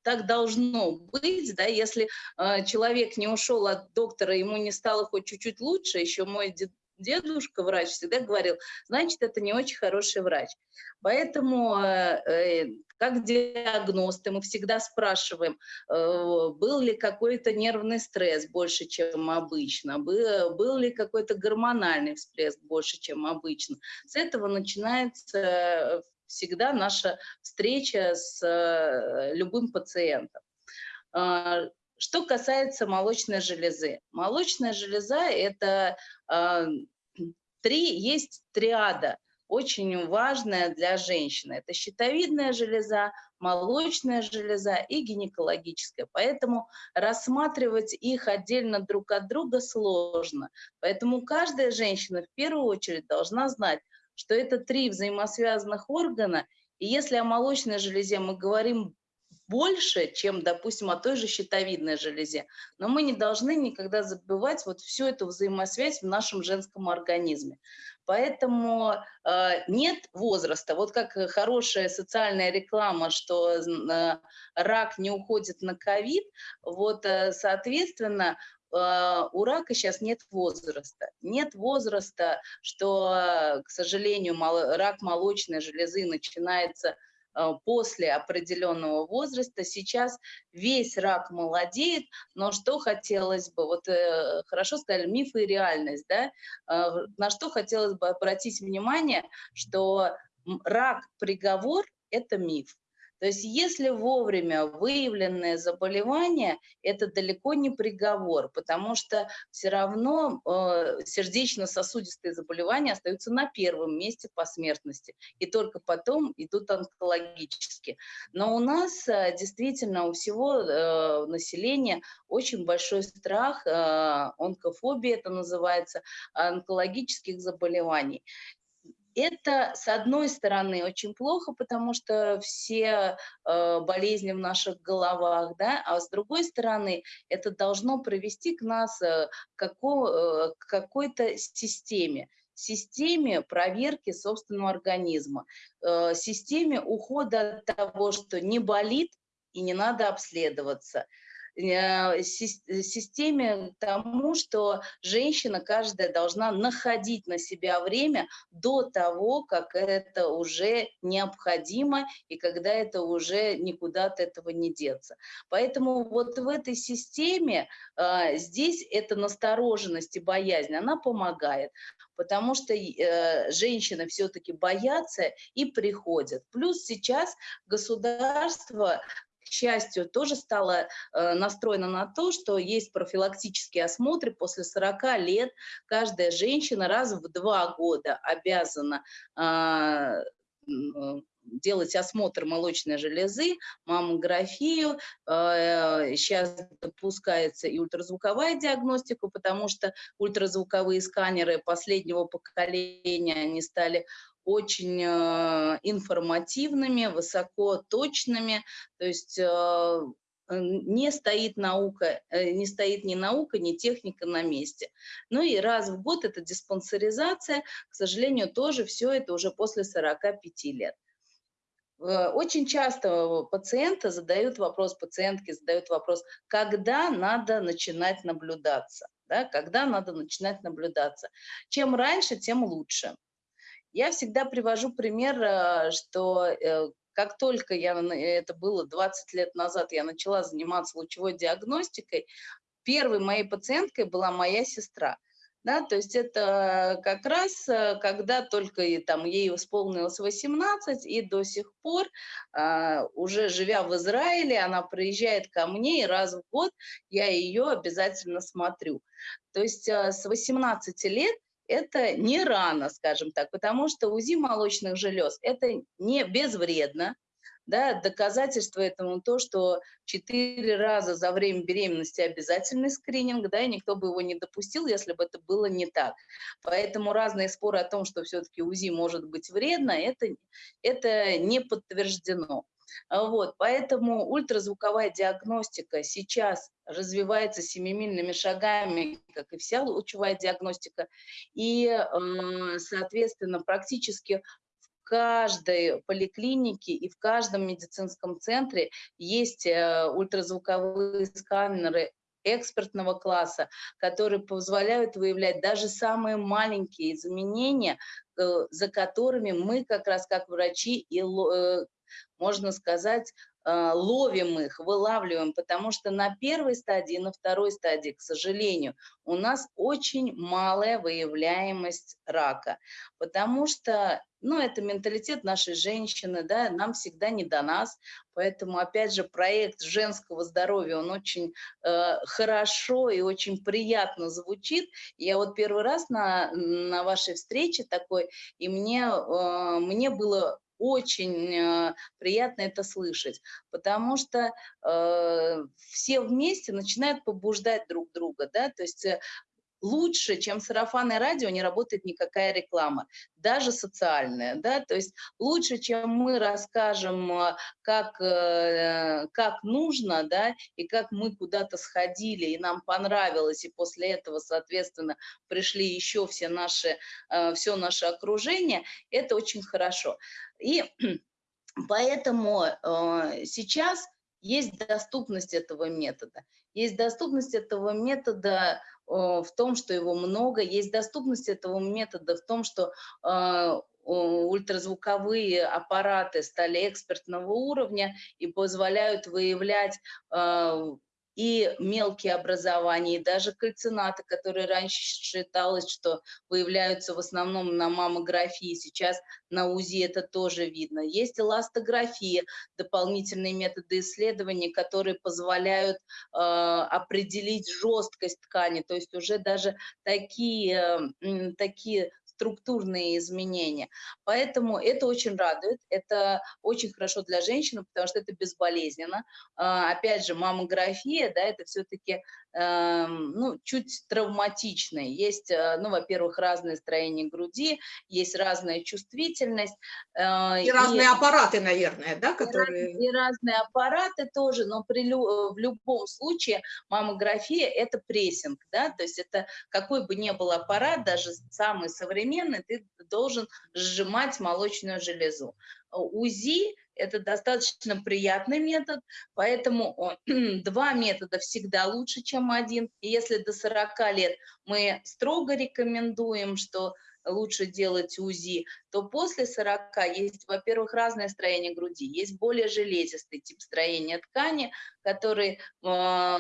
так должно быть, да, если э, человек не ушел от доктора, ему не стало хоть чуть-чуть лучше, еще мой дедушка, врач, всегда говорил, значит, это не очень хороший врач. Поэтому э, э, как диагносты мы всегда спрашиваем, э, был ли какой-то нервный стресс больше, чем обычно, был, был ли какой-то гормональный всплеск больше, чем обычно. С этого начинается всегда наша встреча с любым пациентом. Что касается молочной железы. Молочная железа – это э, три, есть триада, очень важная для женщины. Это щитовидная железа, молочная железа и гинекологическая. Поэтому рассматривать их отдельно друг от друга сложно. Поэтому каждая женщина в первую очередь должна знать, что это три взаимосвязанных органа, и если о молочной железе мы говорим больше, чем, допустим, о той же щитовидной железе. Но мы не должны никогда забывать вот всю эту взаимосвязь в нашем женском организме. Поэтому э, нет возраста. Вот как хорошая социальная реклама, что э, рак не уходит на ковид, вот, э, соответственно, э, у рака сейчас нет возраста. Нет возраста, что, к сожалению, рак молочной железы начинается Э, после определенного возраста. Сейчас весь рак молодеет, но что хотелось бы, вот э, хорошо сказали, миф и реальность, да, э, на что хотелось бы обратить внимание, что рак-приговор – это миф. То есть если вовремя выявленное заболевание, это далеко не приговор, потому что все равно э, сердечно-сосудистые заболевания остаются на первом месте по смертности, и только потом идут онкологические. Но у нас э, действительно у всего э, населения очень большой страх, э, онкофобия это называется, онкологических заболеваний. Это, с одной стороны, очень плохо, потому что все э, болезни в наших головах, да, а с другой стороны, это должно привести к нас э, какого, э, к какой-то системе системе проверки собственного организма, э, системе ухода от того, что не болит и не надо обследоваться, системе тому, что женщина каждая должна находить на себя время до того, как это уже необходимо и когда это уже никуда от этого не деться. Поэтому вот в этой системе э, здесь эта настороженность и боязнь, она помогает потому что э, женщины все-таки боятся и приходят. Плюс сейчас государство счастью, тоже стала э, настроена на то, что есть профилактические осмотры после 40 лет. Каждая женщина раз в два года обязана а, делать осмотр молочной железы, маммографию. Сейчас э, допускается и ультразвуковая диагностика, потому что ультразвуковые сканеры последнего поколения, они стали очень э, информативными, высоко точными, то есть э, не стоит наука, э, не стоит ни наука, ни техника на месте. Ну и раз в год это диспансеризация, к сожалению, тоже все это уже после 45 лет. Очень часто пациенты задают вопрос, пациентки задают вопрос, когда надо начинать наблюдаться, да, когда надо начинать наблюдаться. Чем раньше, тем лучше. Я всегда привожу пример, э, что э, как только я, это было 20 лет назад, я начала заниматься лучевой диагностикой, первой моей пациенткой была моя сестра. Да, то есть это как раз, э, когда только и, там, ей исполнилось 18, и до сих пор, а, уже живя в Израиле, она приезжает ко мне, и раз в год я ее обязательно смотрю. То есть с 18 лет это не рано, скажем так, потому что УЗИ молочных желез – это не безвредно, да, доказательство этому то, что четыре раза за время беременности обязательный скрининг, да, и никто бы его не допустил, если бы это было не так. Поэтому разные споры о том, что все-таки УЗИ может быть вредно, это, это не подтверждено. Вот, поэтому ультразвуковая диагностика сейчас развивается семимильными шагами, как и вся лучевая диагностика, и, соответственно, практически каждой поликлинике и в каждом медицинском центре есть э, ультразвуковые сканеры экспертного класса, которые позволяют выявлять даже самые маленькие изменения, э, за которыми мы как раз как врачи и, э, можно сказать, а, ловим их, вылавливаем, потому что на первой стадии, на второй стадии, к сожалению, у нас очень малая выявляемость рака, потому что, ну, это менталитет нашей женщины, да, нам всегда не до нас, поэтому, опять же, проект женского здоровья, он очень э, хорошо и очень приятно звучит. Я вот первый раз на, на вашей встрече такой, и мне, э, мне было очень э, приятно это слышать, потому что э, все вместе начинают побуждать друг друга, да, то есть э, лучше, чем сарафанное радио, не работает никакая реклама, даже социальная, да, то есть лучше, чем мы расскажем, э, как, э, как нужно, да, и как мы куда-то сходили, и нам понравилось, и после этого, соответственно, пришли еще все наши, э, все наше окружение, это очень хорошо. И поэтому сейчас есть доступность этого метода. Есть доступность этого метода в том, что его много, есть доступность этого метода в том, что а, ультразвуковые аппараты стали экспертного уровня и позволяют выявлять а, и мелкие образования, и даже кальцинаты, которые раньше считалось, что выявляются в основном на маммографии, сейчас на УЗИ это тоже видно. Есть эластография, дополнительные методы исследования, которые позволяют э, определить жесткость ткани, то есть уже даже такие, э, такие структурные изменения. Поэтому это очень радует, это очень хорошо для женщины, потому что это безболезненно. А, опять же, маммография, да, это все-таки ну, чуть травматичные. Есть, э, ну, во-первых, разное строение груди, есть разная чувствительность. Э, и, и разные аппараты, наверное, да, которые... И, разные аппараты тоже, но при, в любом случае маммография – это прессинг, да, то есть это какой бы ни был аппарат, даже самый современный, ты должен сжимать молочную железу. УЗИ – это достаточно приятный метод, поэтому два метода всегда лучше, чем один. И если до 40 лет мы строго рекомендуем, что лучше делать УЗИ, то после 40 есть, во-первых, разное строение груди, есть более железистый тип строения ткани, который э,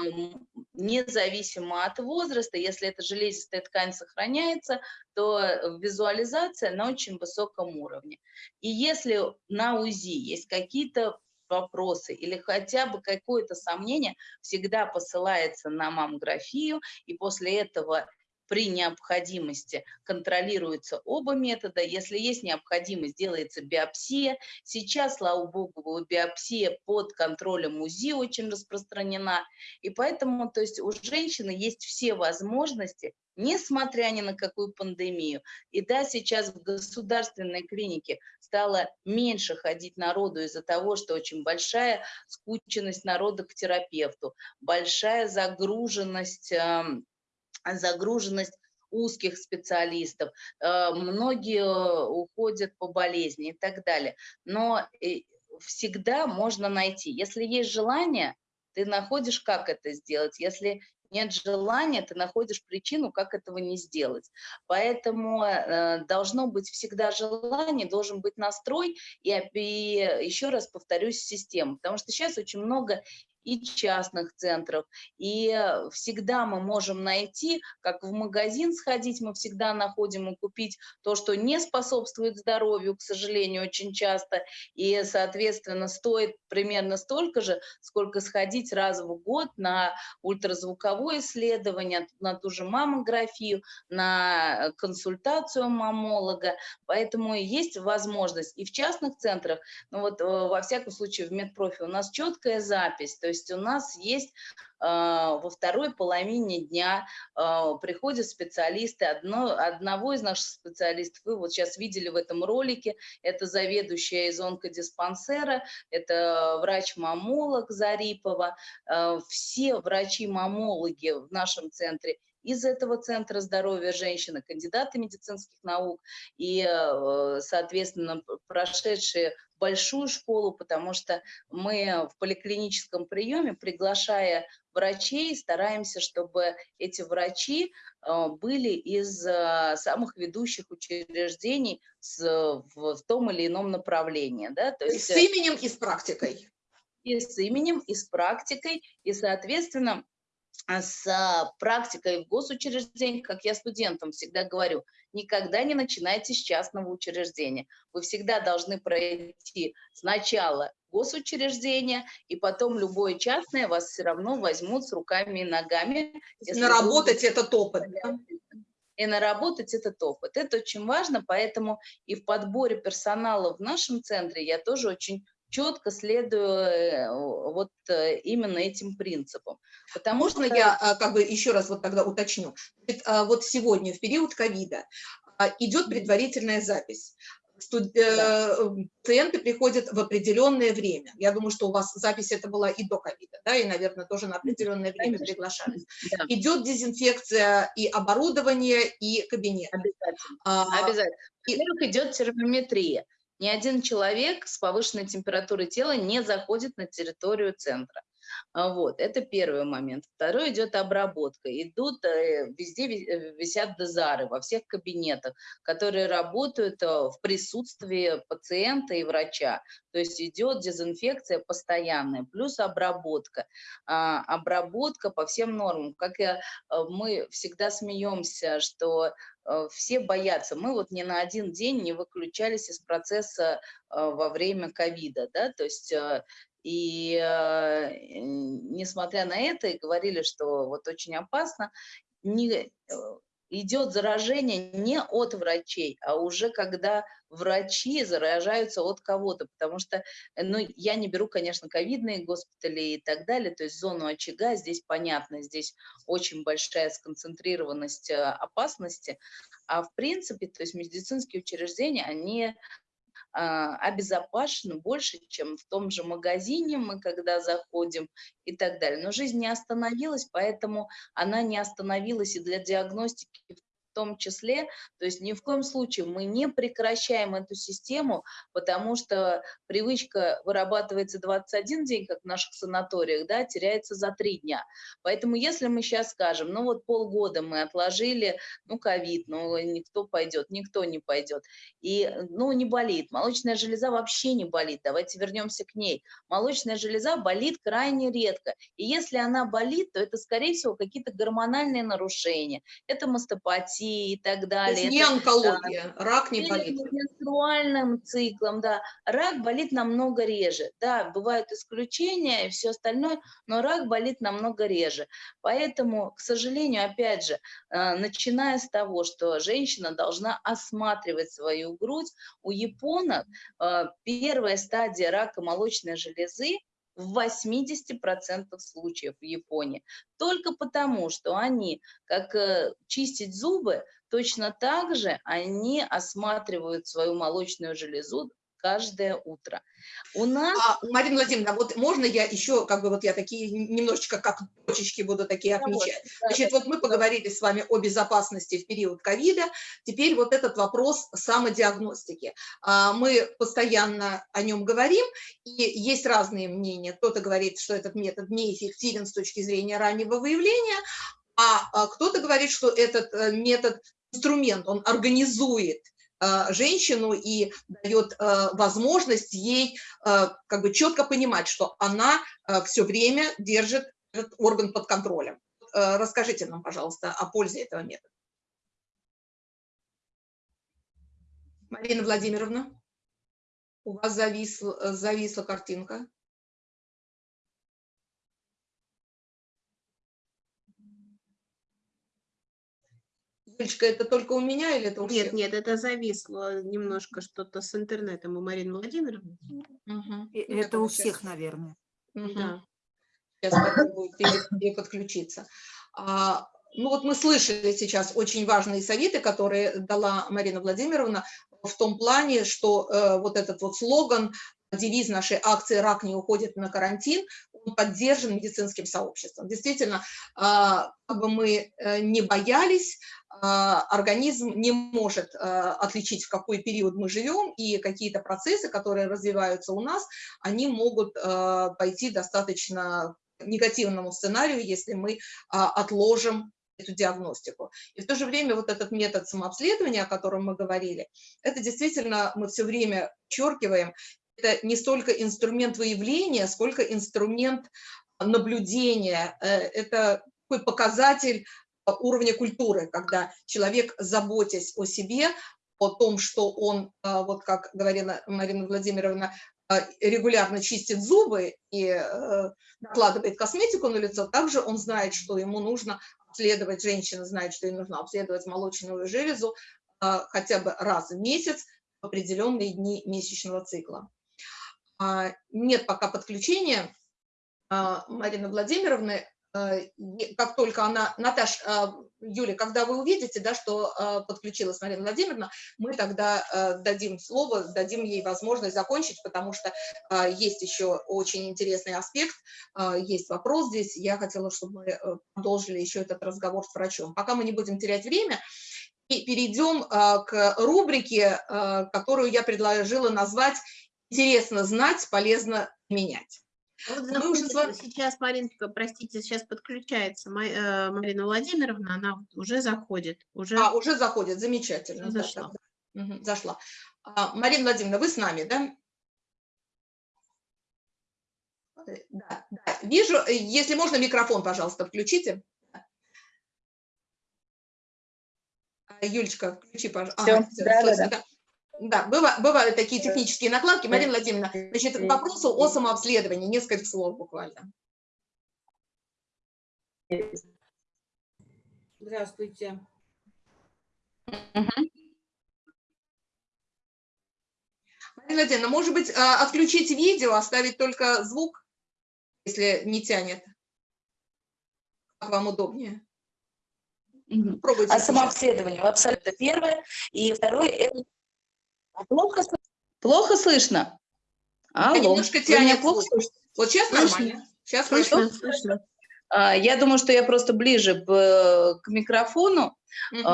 независимо от возраста, если эта железистая ткань сохраняется, то визуализация на очень высоком уровне. И если на УЗИ есть какие-то вопросы или хотя бы какое-то сомнение, всегда посылается на маммографию, и после этого при необходимости контролируются оба метода. Если есть необходимость, делается биопсия. Сейчас, слава богу, биопсия под контролем УЗИ очень распространена. И поэтому то есть у женщины есть все возможности несмотря ни на какую пандемию. И да, сейчас в государственной клинике стало меньше ходить народу из-за того, что очень большая скученность народа к терапевту, большая загруженность загруженность узких специалистов, э, многие уходят по болезни и так далее. Но э, всегда можно найти. Если есть желание, ты находишь, как это сделать. Если нет желания, ты находишь причину, как этого не сделать. Поэтому э, должно быть всегда желание, должен быть настрой, и, и еще раз повторюсь, система. Потому что сейчас очень много и частных центров. И э, всегда мы можем найти, как в магазин сходить, мы всегда находим и купить то, что не способствует здоровью, к сожалению, очень часто. И, соответственно, стоит примерно столько же, сколько сходить раз в год на ультразвуковое исследование, на ту же маммографию, на консультацию маммолога. Поэтому есть возможность и в частных центрах, ну вот э, во всяком случае в медпрофи у нас четкая запись, то есть есть у нас есть а, во второй половине дня а, приходят специалисты, одно, одного из наших специалистов, вы вот сейчас видели в этом ролике, это заведующая из онкодиспансера, это врач-мамолог Зарипова, а, все врачи-мамологи в нашем центре из этого Центра здоровья женщины, кандидаты медицинских наук. И, соответственно, прошедшие большую школу, потому что мы в поликлиническом приеме, приглашая врачей, стараемся, чтобы эти врачи э, были из э, самых ведущих учреждений в том или ином направлении. Да? То есть, с именем и с практикой. И с именем, и с практикой, и, соответственно, с а, практикой в госучреждениях, как я студентам всегда говорю, никогда не начинайте с частного учреждения. Вы всегда должны пройти сначала госучреждение, и потом любое частное вас все равно возьмут с руками и ногами. Наработать вы... этот опыт. И наработать этот опыт. Это очень важно, поэтому и в подборе персонала в нашем центре я тоже очень четко следую э, вот э, именно этим принципам. Потому Можно что... я а, как бы еще раз вот тогда уточню? А, вот сегодня, в период ковида, а, идет предварительная запись. Студ... Да. Э, пациенты приходят в определенное время. Я думаю, что у вас запись это была и до ковида, да, и, наверное, тоже на определенное время Конечно. приглашались. Да. Идет дезинфекция и оборудование, и кабинет. Обязательно. А, Обязательно. Во-первых, идет термометрия. Ни один человек с повышенной температурой тела не заходит на территорию центра. А, вот, это первый момент. Второй идет обработка. Идут, э, везде э, висят дозары во всех кабинетах, которые работают э, в присутствии пациента и врача. То есть идет дезинфекция постоянная, плюс обработка. А, обработка по всем нормам. Как я, мы всегда смеемся, что все боятся. Мы вот ни на один день не выключались из процесса во время ковида, да, то есть и э, несмотря на это, говорили, что вот очень опасно, не, э, идет заражение не от врачей, а уже когда врачи заражаются от кого-то, потому что, э, ну, я не беру, конечно, ковидные госпитали и так далее, то есть зону очага, здесь понятно, здесь очень большая сконцентрированность опасности, а в принципе, то есть медицинские учреждения, они а, обезопасен больше, чем в том же магазине мы, когда заходим и так далее. Но жизнь не остановилась, поэтому она не остановилась и для диагностики том числе, то есть ни в коем случае мы не прекращаем эту систему, потому что привычка вырабатывается 21 день, как в наших санаториях, да, теряется за 3 дня. Поэтому если мы сейчас скажем, ну вот полгода мы отложили, ну ковид, ну никто пойдет, никто не пойдет, и ну не болит, молочная железа вообще не болит, давайте вернемся к ней. Молочная железа болит крайне редко, и если она болит, то это скорее всего какие-то гормональные нарушения, это мастопатия, и так далее. То есть не онкология, да. рак не болит. менструальным циклом, да. Рак болит намного реже. Да, бывают исключения и все остальное, но рак болит намного реже. Поэтому, к сожалению, опять же, э, начиная с того, что женщина должна осматривать свою грудь, у японок э, первая стадия рака молочной железы в 80% случаев в Японии. Только потому, что они, как э, чистить зубы, точно так же они осматривают свою молочную железу каждое утро. У нас... А, Марина Владимировна, вот можно я еще, как бы вот я такие немножечко как точечки буду такие отмечать. Значит, вот мы поговорили с вами о безопасности в период ковида, теперь вот этот вопрос самодиагностики. А, мы постоянно о нем говорим, и есть разные мнения. Кто-то говорит, что этот метод неэффективен с точки зрения раннего выявления, а, а кто-то говорит, что этот э, метод инструмент, он организует женщину и дает э, возможность ей э, как бы четко понимать, что она все время держит этот орган под контролем. Расскажите нам, пожалуйста, о пользе этого метода. Марина Владимировна, у вас зависла, зависла картинка. Юлечка, это только у меня или это у Нет, всех? нет, это зависло немножко что-то с интернетом у Марины Владимировны. Угу. Это у всех, наверное. Угу. Да. Сейчас попробую пере- подключиться. А, ну вот мы слышали сейчас очень важные советы, которые дала Марина Владимировна в том плане, что э, вот этот вот слоган, девиз нашей акции «Рак не уходит на карантин», он поддержан медицинским сообществом. Действительно, а, как бы мы э, не боялись, а, организм не может а, отличить, в какой период мы живем, и какие-то процессы, которые развиваются у нас, они могут а, пойти достаточно негативному сценарию, если мы отложим эту диагностику. И в то же время вот этот метод самообследования, о котором мы говорили, это действительно мы все время подчеркиваем, это не столько инструмент выявления, сколько инструмент наблюдения, э, это такой показатель уровня культуры, когда человек, заботясь о себе, о том, что он, а, вот как говорила Марина Владимировна, регулярно чистит зубы и э, накладывает косметику на лицо, также он знает, что ему нужно обследовать, женщина знает, что ей нужно обследовать молочную железу хотя бы раз в месяц в определенные дни месячного цикла. Нет пока подключения Марины Владимировны, Э, как только она, Наташ, э, Юля, когда вы увидите, да, что э, подключилась Марина Владимировна, мы тогда дадим слово, дадим ей возможность закончить, потому что есть еще очень интересный аспект, есть вопрос здесь, я хотела, чтобы мы продолжили еще этот разговор с врачом. Пока мы не будем терять время, и перейдем к рубрике, которую я предложила назвать «Интересно знать, полезно менять». Вот заходит, вами... сейчас, Маринка, простите, сейчас подключается э, Марина Владимировна, она уже заходит. Уже... А, уже заходит, замечательно. Зашла. Угу, зашла. А, Марина Владимировна, вы с нами, да? Э, да, да, вижу. Э, если можно, микрофон, пожалуйста, включите. Юлечка, включи, пожалуйста. Все, ага, все, да, да, да. Да, бывают, бывают такие технические накладки. Марина Владимировна, значит, к вопросу о самообследовании, несколько слов буквально. Здравствуйте. Марина Владимировна, может быть, а, отключить видео, оставить только звук, если не тянет? Как вам удобнее? Пробуйте. А самообследование абсолютно первое. И второе – это плохо, плохо слышно? Алло. немножко тянет плохо слышно? Вот сейчас слышно. нормально. Сейчас слышно. слышно. А, я думаю, что я просто ближе к, к микрофону, угу.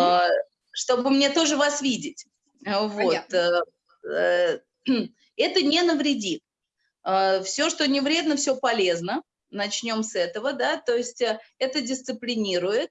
чтобы мне тоже вас видеть. Вот. Э, э, это не навредит. Все, что не вредно, все полезно. Начнем с этого, да, то есть э, это дисциплинирует,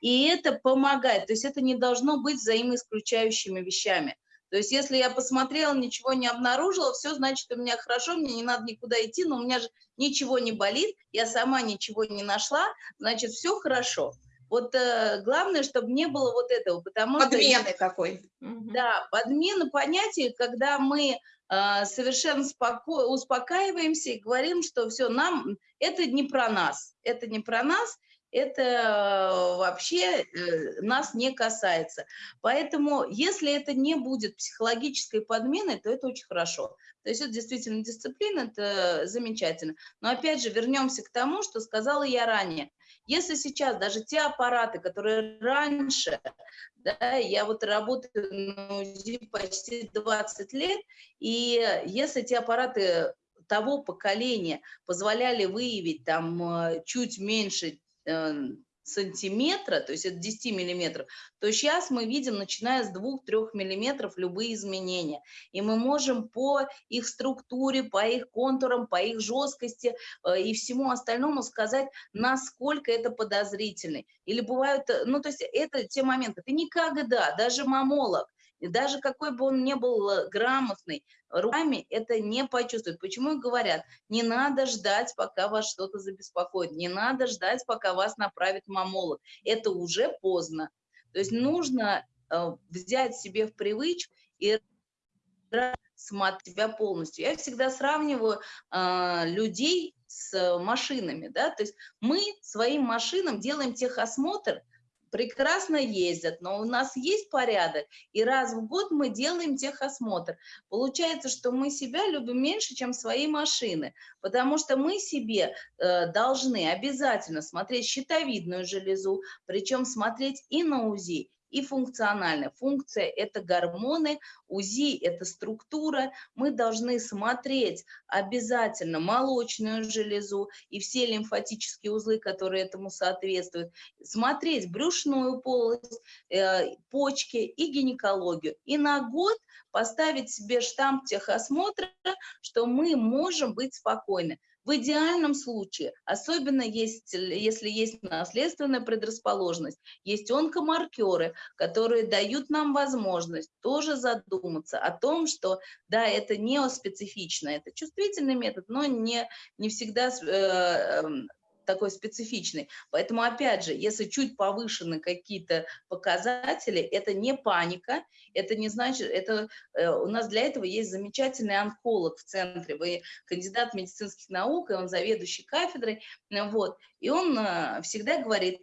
и это помогает, то есть это не должно быть взаимоисключающими вещами. То есть если я посмотрела, ничего не обнаружила, все значит у меня хорошо, мне не надо никуда идти, но у меня же ничего не болит, я сама ничего не нашла, значит все хорошо. Вот э, главное, чтобы не было вот этого, потому Подмены что... такой. Да, подмена понятия, когда мы э, совершенно споко... успокаиваемся и говорим, что все, нам, это не про нас, это не про нас, это э, вообще э, нас не касается. Поэтому, если это не будет психологической подменой, то это очень хорошо. То есть это действительно дисциплина, это замечательно. Но опять же, вернемся к тому, что сказала я ранее. Если сейчас даже те аппараты, которые раньше, да, я вот работаю на УЗИ почти 20 лет, и если те аппараты того поколения позволяли выявить там э, чуть меньше Э, сантиметра, то есть это 10 миллиметров, то сейчас мы видим, начиная с 2-3 миллиметров, любые изменения. И мы можем по их структуре, по их контурам, по их жесткости э, и всему остальному сказать, насколько это подозрительный. Или бывают, э, ну то есть это те моменты, ты никогда, даже мамолог, даже какой бы он ни был э, грамотный, руками это не почувствует. Почему говорят, не надо ждать, пока вас что-то забеспокоит, не надо ждать, пока вас направит мамолог. Это уже поздно. То есть нужно э, взять себе в привычку и смотреть себя полностью. Я всегда сравниваю э, людей с машинами, да, то есть мы своим машинам делаем техосмотр, прекрасно ездят, но у нас есть порядок, и раз в год мы делаем техосмотр. Получается, что мы себя любим меньше, чем свои машины, потому что мы себе э, должны обязательно смотреть щитовидную железу, причем смотреть и на УЗИ, и функциональная. Функция – это гормоны, УЗИ – это структура. Мы должны смотреть обязательно молочную железу и все лимфатические узлы, которые этому соответствуют, смотреть брюшную полость, э, почки и гинекологию. И на год поставить себе штамп техосмотра, что мы можем быть спокойны. В идеальном случае, особенно есть, если есть наследственная предрасположенность, есть онкомаркеры, которые дают нам возможность тоже задуматься о том, что да, это не специфично, это чувствительный метод, но не, не всегда э, эм, такой специфичный. Поэтому, опять же, если чуть повышены какие-то показатели, это не паника, это не значит, это э, у нас для этого есть замечательный онколог в центре, вы кандидат медицинских наук, и он заведующий кафедрой, вот, и он э, всегда говорит,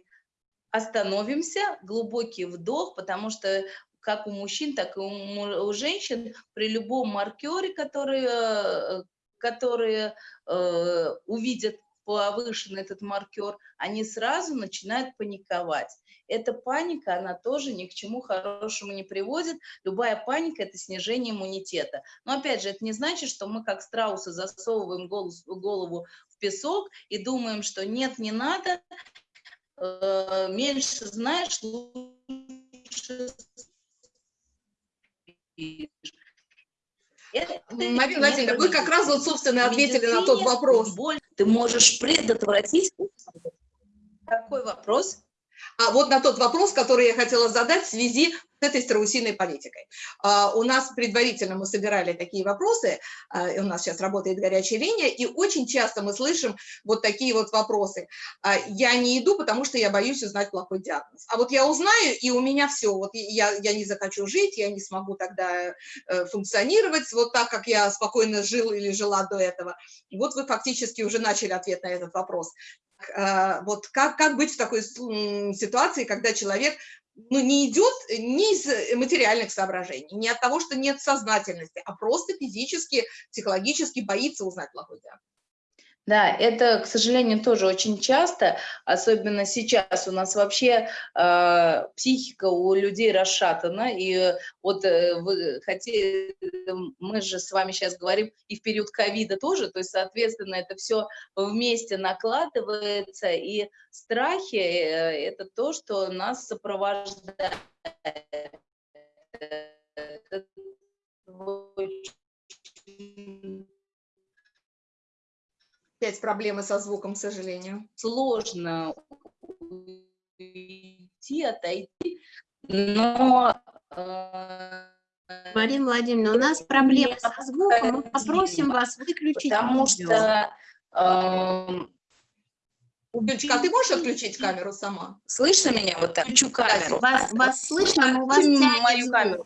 остановимся, глубокий вдох, потому что как у мужчин, так и у, у женщин при любом маркере, который, э, которые э, увидят повышен этот маркер, они сразу начинают паниковать. Эта паника, она тоже ни к чему хорошему не приводит. Любая паника – это снижение иммунитета. Но опять же, это не значит, что мы как страусы засовываем голову в песок и думаем, что нет, не надо, э, меньше знаешь, лучше Марина Владимировна, вы как раз вот, собственно, ответили на тот вопрос. Боль ты можешь предотвратить. Какой вопрос? А вот на тот вопрос, который я хотела задать в связи этой страусиной политикой. А, у нас предварительно мы собирали такие вопросы, а, у нас сейчас работает горячая линия, и очень часто мы слышим вот такие вот вопросы. А, я не иду, потому что я боюсь узнать плохой диагноз. А вот я узнаю, и у меня все, вот я, я не захочу жить, я не смогу тогда э, функционировать вот так, как я спокойно жил или жила до этого. Вот вы фактически уже начали ответ на этот вопрос. Вот как, как быть в такой ситуации, когда человек ну, не идет ни из материальных соображений, не от того, что нет сознательности, а просто физически, психологически боится узнать плохой диагноз. Да, это, к сожалению, тоже очень часто, особенно сейчас у нас вообще э, психика у людей расшатана, и вот э, вы хотели, мы же с вами сейчас говорим и в период ковида тоже, то есть, соответственно, это все вместе накладывается, и страхи э, – это то, что нас сопровождает. Опять проблемы со звуком, к сожалению. Сложно уйти, отойти, но... Э, Марина Владимировна, у нас проблемы со звуком, мы попросим вас выключить Потому видео. что... Э, Юлечка, а ты можешь отключить камеру сама? Слышно меня? Вот так, включу камеру. Вас, вас слышно, но у вас тянет мою камеру.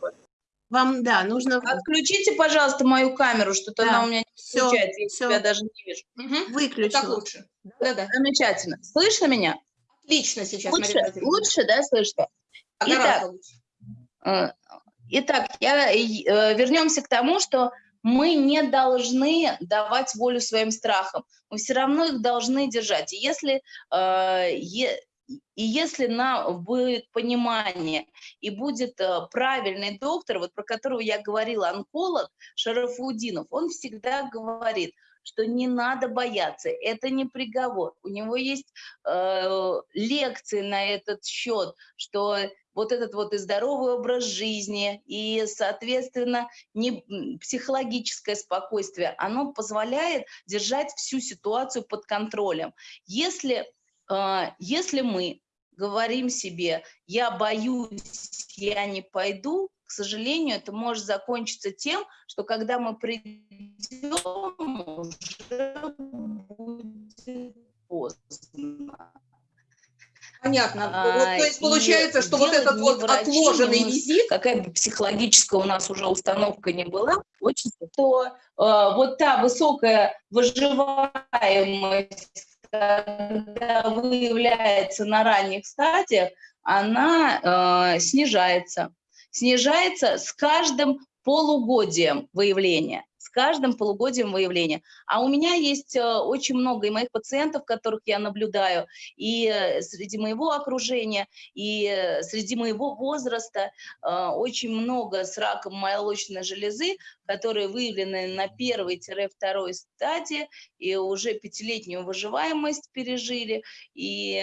Вам, да, нужно... Отключите, пожалуйста, мою камеру, что-то да. она у меня не включается, я тебя даже не вижу. Угу. Выключила. Так лучше. Да, да. Замечательно. Слышно меня? Отлично сейчас, Лучше, Марина лучше, да, слышно? Гораздо Итак, лучше. Э, Итак, я, э, вернемся к тому, что мы не должны давать волю своим страхам. Мы все равно их должны держать. И если, э, е- и если на, будет понимание и будет э, правильный доктор, вот про которого я говорила, онколог Шарафудинов, он всегда говорит, что не надо бояться, это не приговор. У него есть э, лекции на этот счет, что вот этот вот и здоровый образ жизни, и, соответственно, не, психологическое спокойствие, оно позволяет держать всю ситуацию под контролем. Если, если мы говорим себе, я боюсь, я не пойду, к сожалению, это может закончиться тем, что когда мы придем, уже будет поздно. Понятно. Вот, А, то есть получается, что вот этот вот врачи, отложенный мы. визит, какая бы психологическая у нас уже установка не была, очень то э, вот та высокая выживаемость, когда выявляется на ранних стадиях, она э, снижается. Снижается с каждым полугодием выявления каждым полугодием выявления. А у меня есть э, очень много и моих пациентов, которых я наблюдаю, и э, среди моего окружения, и э, среди моего возраста очень много с раком молочной железы, которые выявлены на первой-второй стадии и уже пятилетнюю выживаемость пережили, и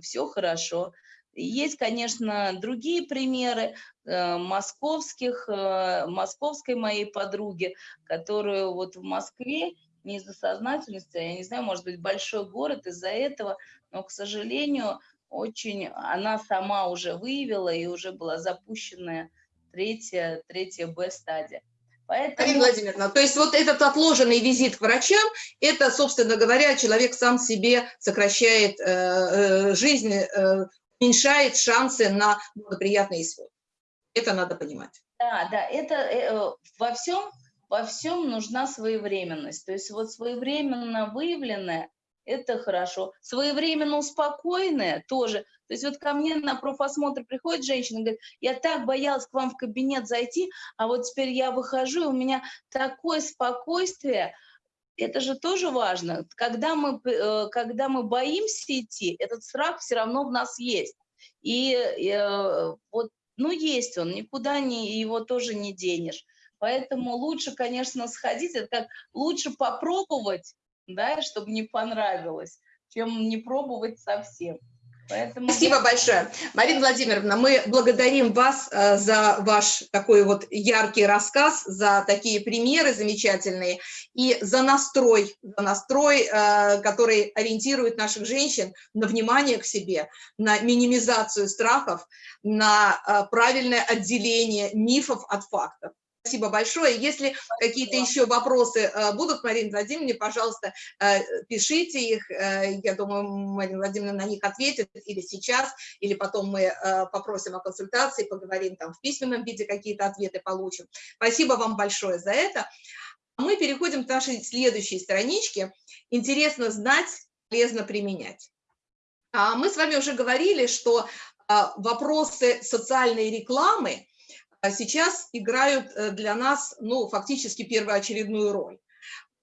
все хорошо. Есть, конечно, другие примеры э, московских, э, московской моей подруги, которую вот в Москве не из-за сознательности, я не знаю, может быть, большой город из-за этого, но, к сожалению, очень она сама уже выявила и уже была запущенная третья, третья Б-стадия. Поэтому... Марина Владимировна, то есть вот этот отложенный визит к врачам, это, собственно говоря, человек сам себе сокращает э, э, жизнь, э, уменьшает шансы на благоприятный исход. Это надо понимать. Да, да, это э, во всем, во всем нужна своевременность. То есть вот своевременно выявленное – это хорошо. Своевременно успокоенное тоже. То есть вот ко мне на профосмотр приходит женщина, говорит, я так боялась к вам в кабинет зайти, а вот теперь я выхожу, и у меня такое спокойствие, это же тоже важно. Когда мы, когда мы боимся идти, этот страх все равно в нас есть. И, и вот, ну, есть он, никуда не, его тоже не денешь. Поэтому лучше, конечно, сходить, это как лучше попробовать, да, чтобы не понравилось, чем не пробовать совсем. Поэтому... Спасибо большое. Марина Владимировна, мы благодарим вас э, за ваш такой вот яркий рассказ, за такие примеры замечательные и за настрой, за настрой, э, который ориентирует наших женщин на внимание к себе, на минимизацию страхов, на э, правильное отделение мифов от фактов. Спасибо большое. Если какие-то еще вопросы э, будут, Марина Владимировна, пожалуйста, э, пишите их. Э, я думаю, Марина Владимировна на них ответит или сейчас, или потом мы попросим о консультации, поговорим там в письменном виде, какие-то ответы получим. Спасибо вам большое за это. Мы переходим к нашей следующей страничке. Интересно знать, полезно применять. А Мы с вами уже говорили, что вопросы социальной рекламы – а сейчас играют э, для нас, ну, фактически первоочередную роль.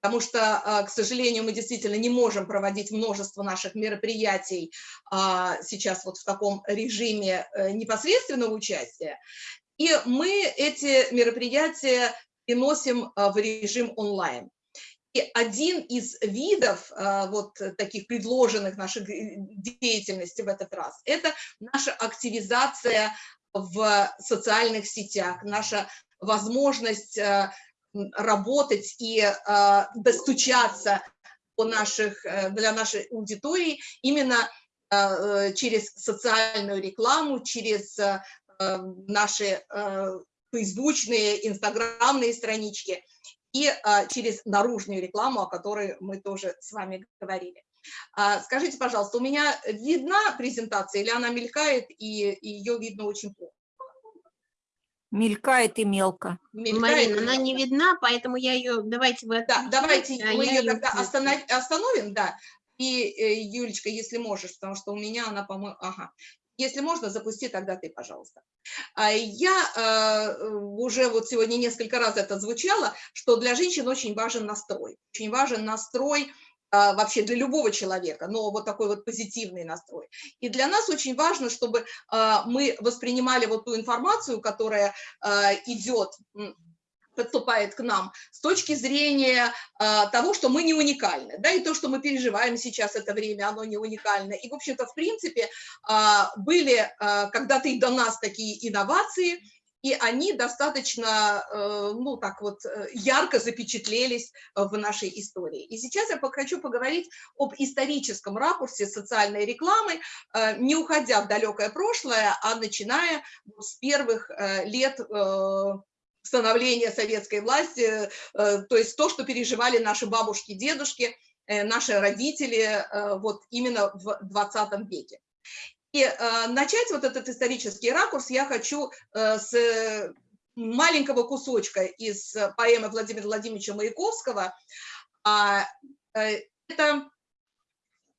Потому что, а, к сожалению, мы действительно не можем проводить множество наших мероприятий а, сейчас вот в таком режиме э, непосредственного участия. И мы эти мероприятия переносим в режим онлайн. И один из видов вот таких предложенных наших деятельности в этот раз – это наша активизация в социальных сетях, наша возможность э, работать и э, достучаться по наших, э, для нашей аудитории именно через социальную рекламу, через наши фейсбучные, инстаграмные странички и через наружную рекламу, о которой мы тоже с вами говорили. А, скажите, пожалуйста, у меня видна презентация или она мелькает и, и ее видно очень плохо? Мелькает и мелко. Мелькает Марина, она не видна, поэтому я ее, давайте вы... Да, давайте мы ее тогда останов, остановим, да. И, э, Юлечка, если можешь, потому что у меня она, по-моему, ага. Если можно, запусти тогда ты, пожалуйста. А Я э, уже вот сегодня несколько раз это звучало, что для женщин очень важен настрой. Очень важен настрой а, вообще для любого человека, но вот такой вот позитивный настрой. И для нас очень важно, чтобы а, мы воспринимали вот ту информацию, которая а, идет подступает к нам с точки зрения того, что мы не уникальны, да, и то, что мы переживаем сейчас это время, оно не уникально. И, в общем-то, в принципе, были когда-то и до нас такие инновации, и они достаточно, э, ну, так вот, э, ярко запечатлелись в нашей истории. И сейчас я хочу поговорить об историческом ракурсе социальной рекламы, э, не уходя в далекое прошлое, а начиная с первых лет становления советской власти, то есть то, что переживали наши бабушки, дедушки, наши родители вот именно в 20 веке. И э, начать вот этот исторический ракурс я хочу э, с маленького кусочка из поэмы Владимира Владимировича Маяковского. А, э, это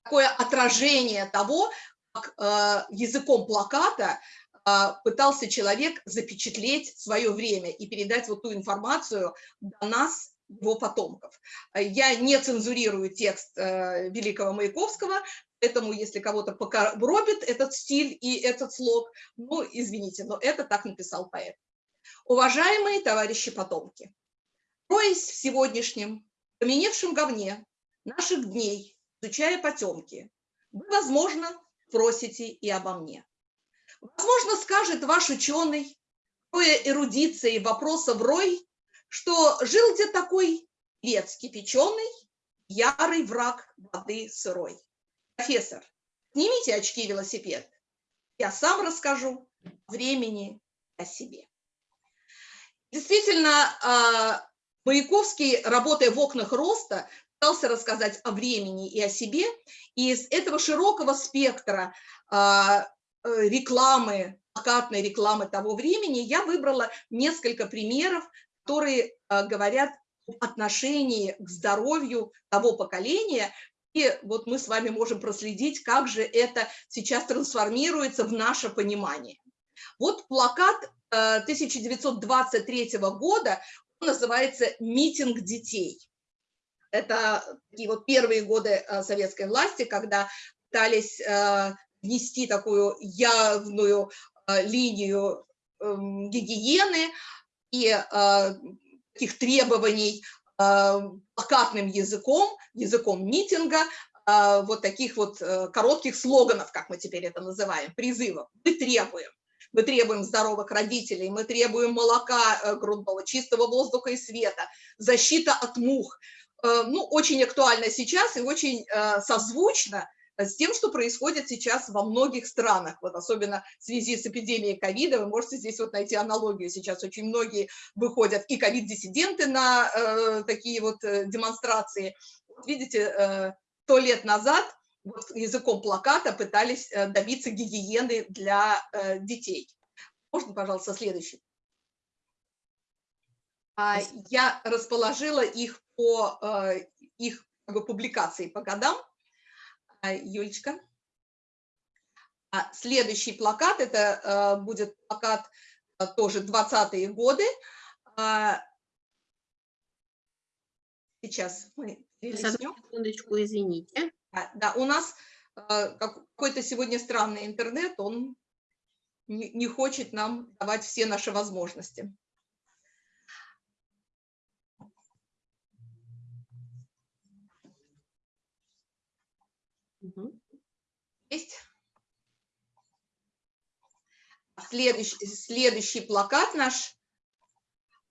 такое отражение того, как э, языком плаката э, пытался человек запечатлеть свое время и передать вот ту информацию до нас, его потомков. Я не цензурирую текст э, великого Маяковского, Поэтому, если кого-то покоробит этот стиль и этот слог, ну, извините, но это так написал поэт. Уважаемые товарищи потомки, роясь в сегодняшнем поменевшем говне наших дней, изучая потемки, вы, возможно, просите и обо мне. Возможно, скажет ваш ученый, роя эрудицией вопросов рой, что жил где такой вец кипяченый, ярый враг воды сырой. Профессор, снимите очки велосипед. Я сам расскажу времени о себе. Действительно, а, Маяковский, работая в окнах роста, пытался рассказать о времени и о себе. И из этого широкого спектра а, э, рекламы, плакатной рекламы того времени, я выбрала несколько примеров, которые а, говорят об отношении к здоровью того поколения, вот мы с вами можем проследить, как же это сейчас трансформируется в наше понимание. Вот плакат 1923 э, года, называется «Митинг детей». Это такие вот первые годы э, советской власти, когда пытались э, внести такую явную линию эм, гигиены и таких требований плакатным языком, языком митинга, э, вот таких вот э, коротких слоганов, как мы теперь это называем, призывов. Мы требуем. Мы требуем здоровых родителей, мы требуем молока грудного, чистого воздуха и света, защита от мух. Ну, очень актуально сейчас и очень созвучно с тем, что происходит сейчас во многих странах, вот особенно в связи с эпидемией ковида, вы можете здесь вот найти аналогию, сейчас очень многие выходят и ковид-диссиденты на э, такие вот э, демонстрации. Вот видите, э, сто лет назад вот языком плаката пытались э, добиться гигиены для э, детей. Можно, пожалуйста, следующий? А, я расположила их по э, их публикации по годам. А, Юлечка. А следующий плакат, это а, будет плакат тоже 20-е годы. Сейчас мы. Секундочку, извините. Да, да, у нас какой-то сегодня странный интернет, он не хочет нам давать все наши возможности. Есть. Следующий, следующий плакат наш.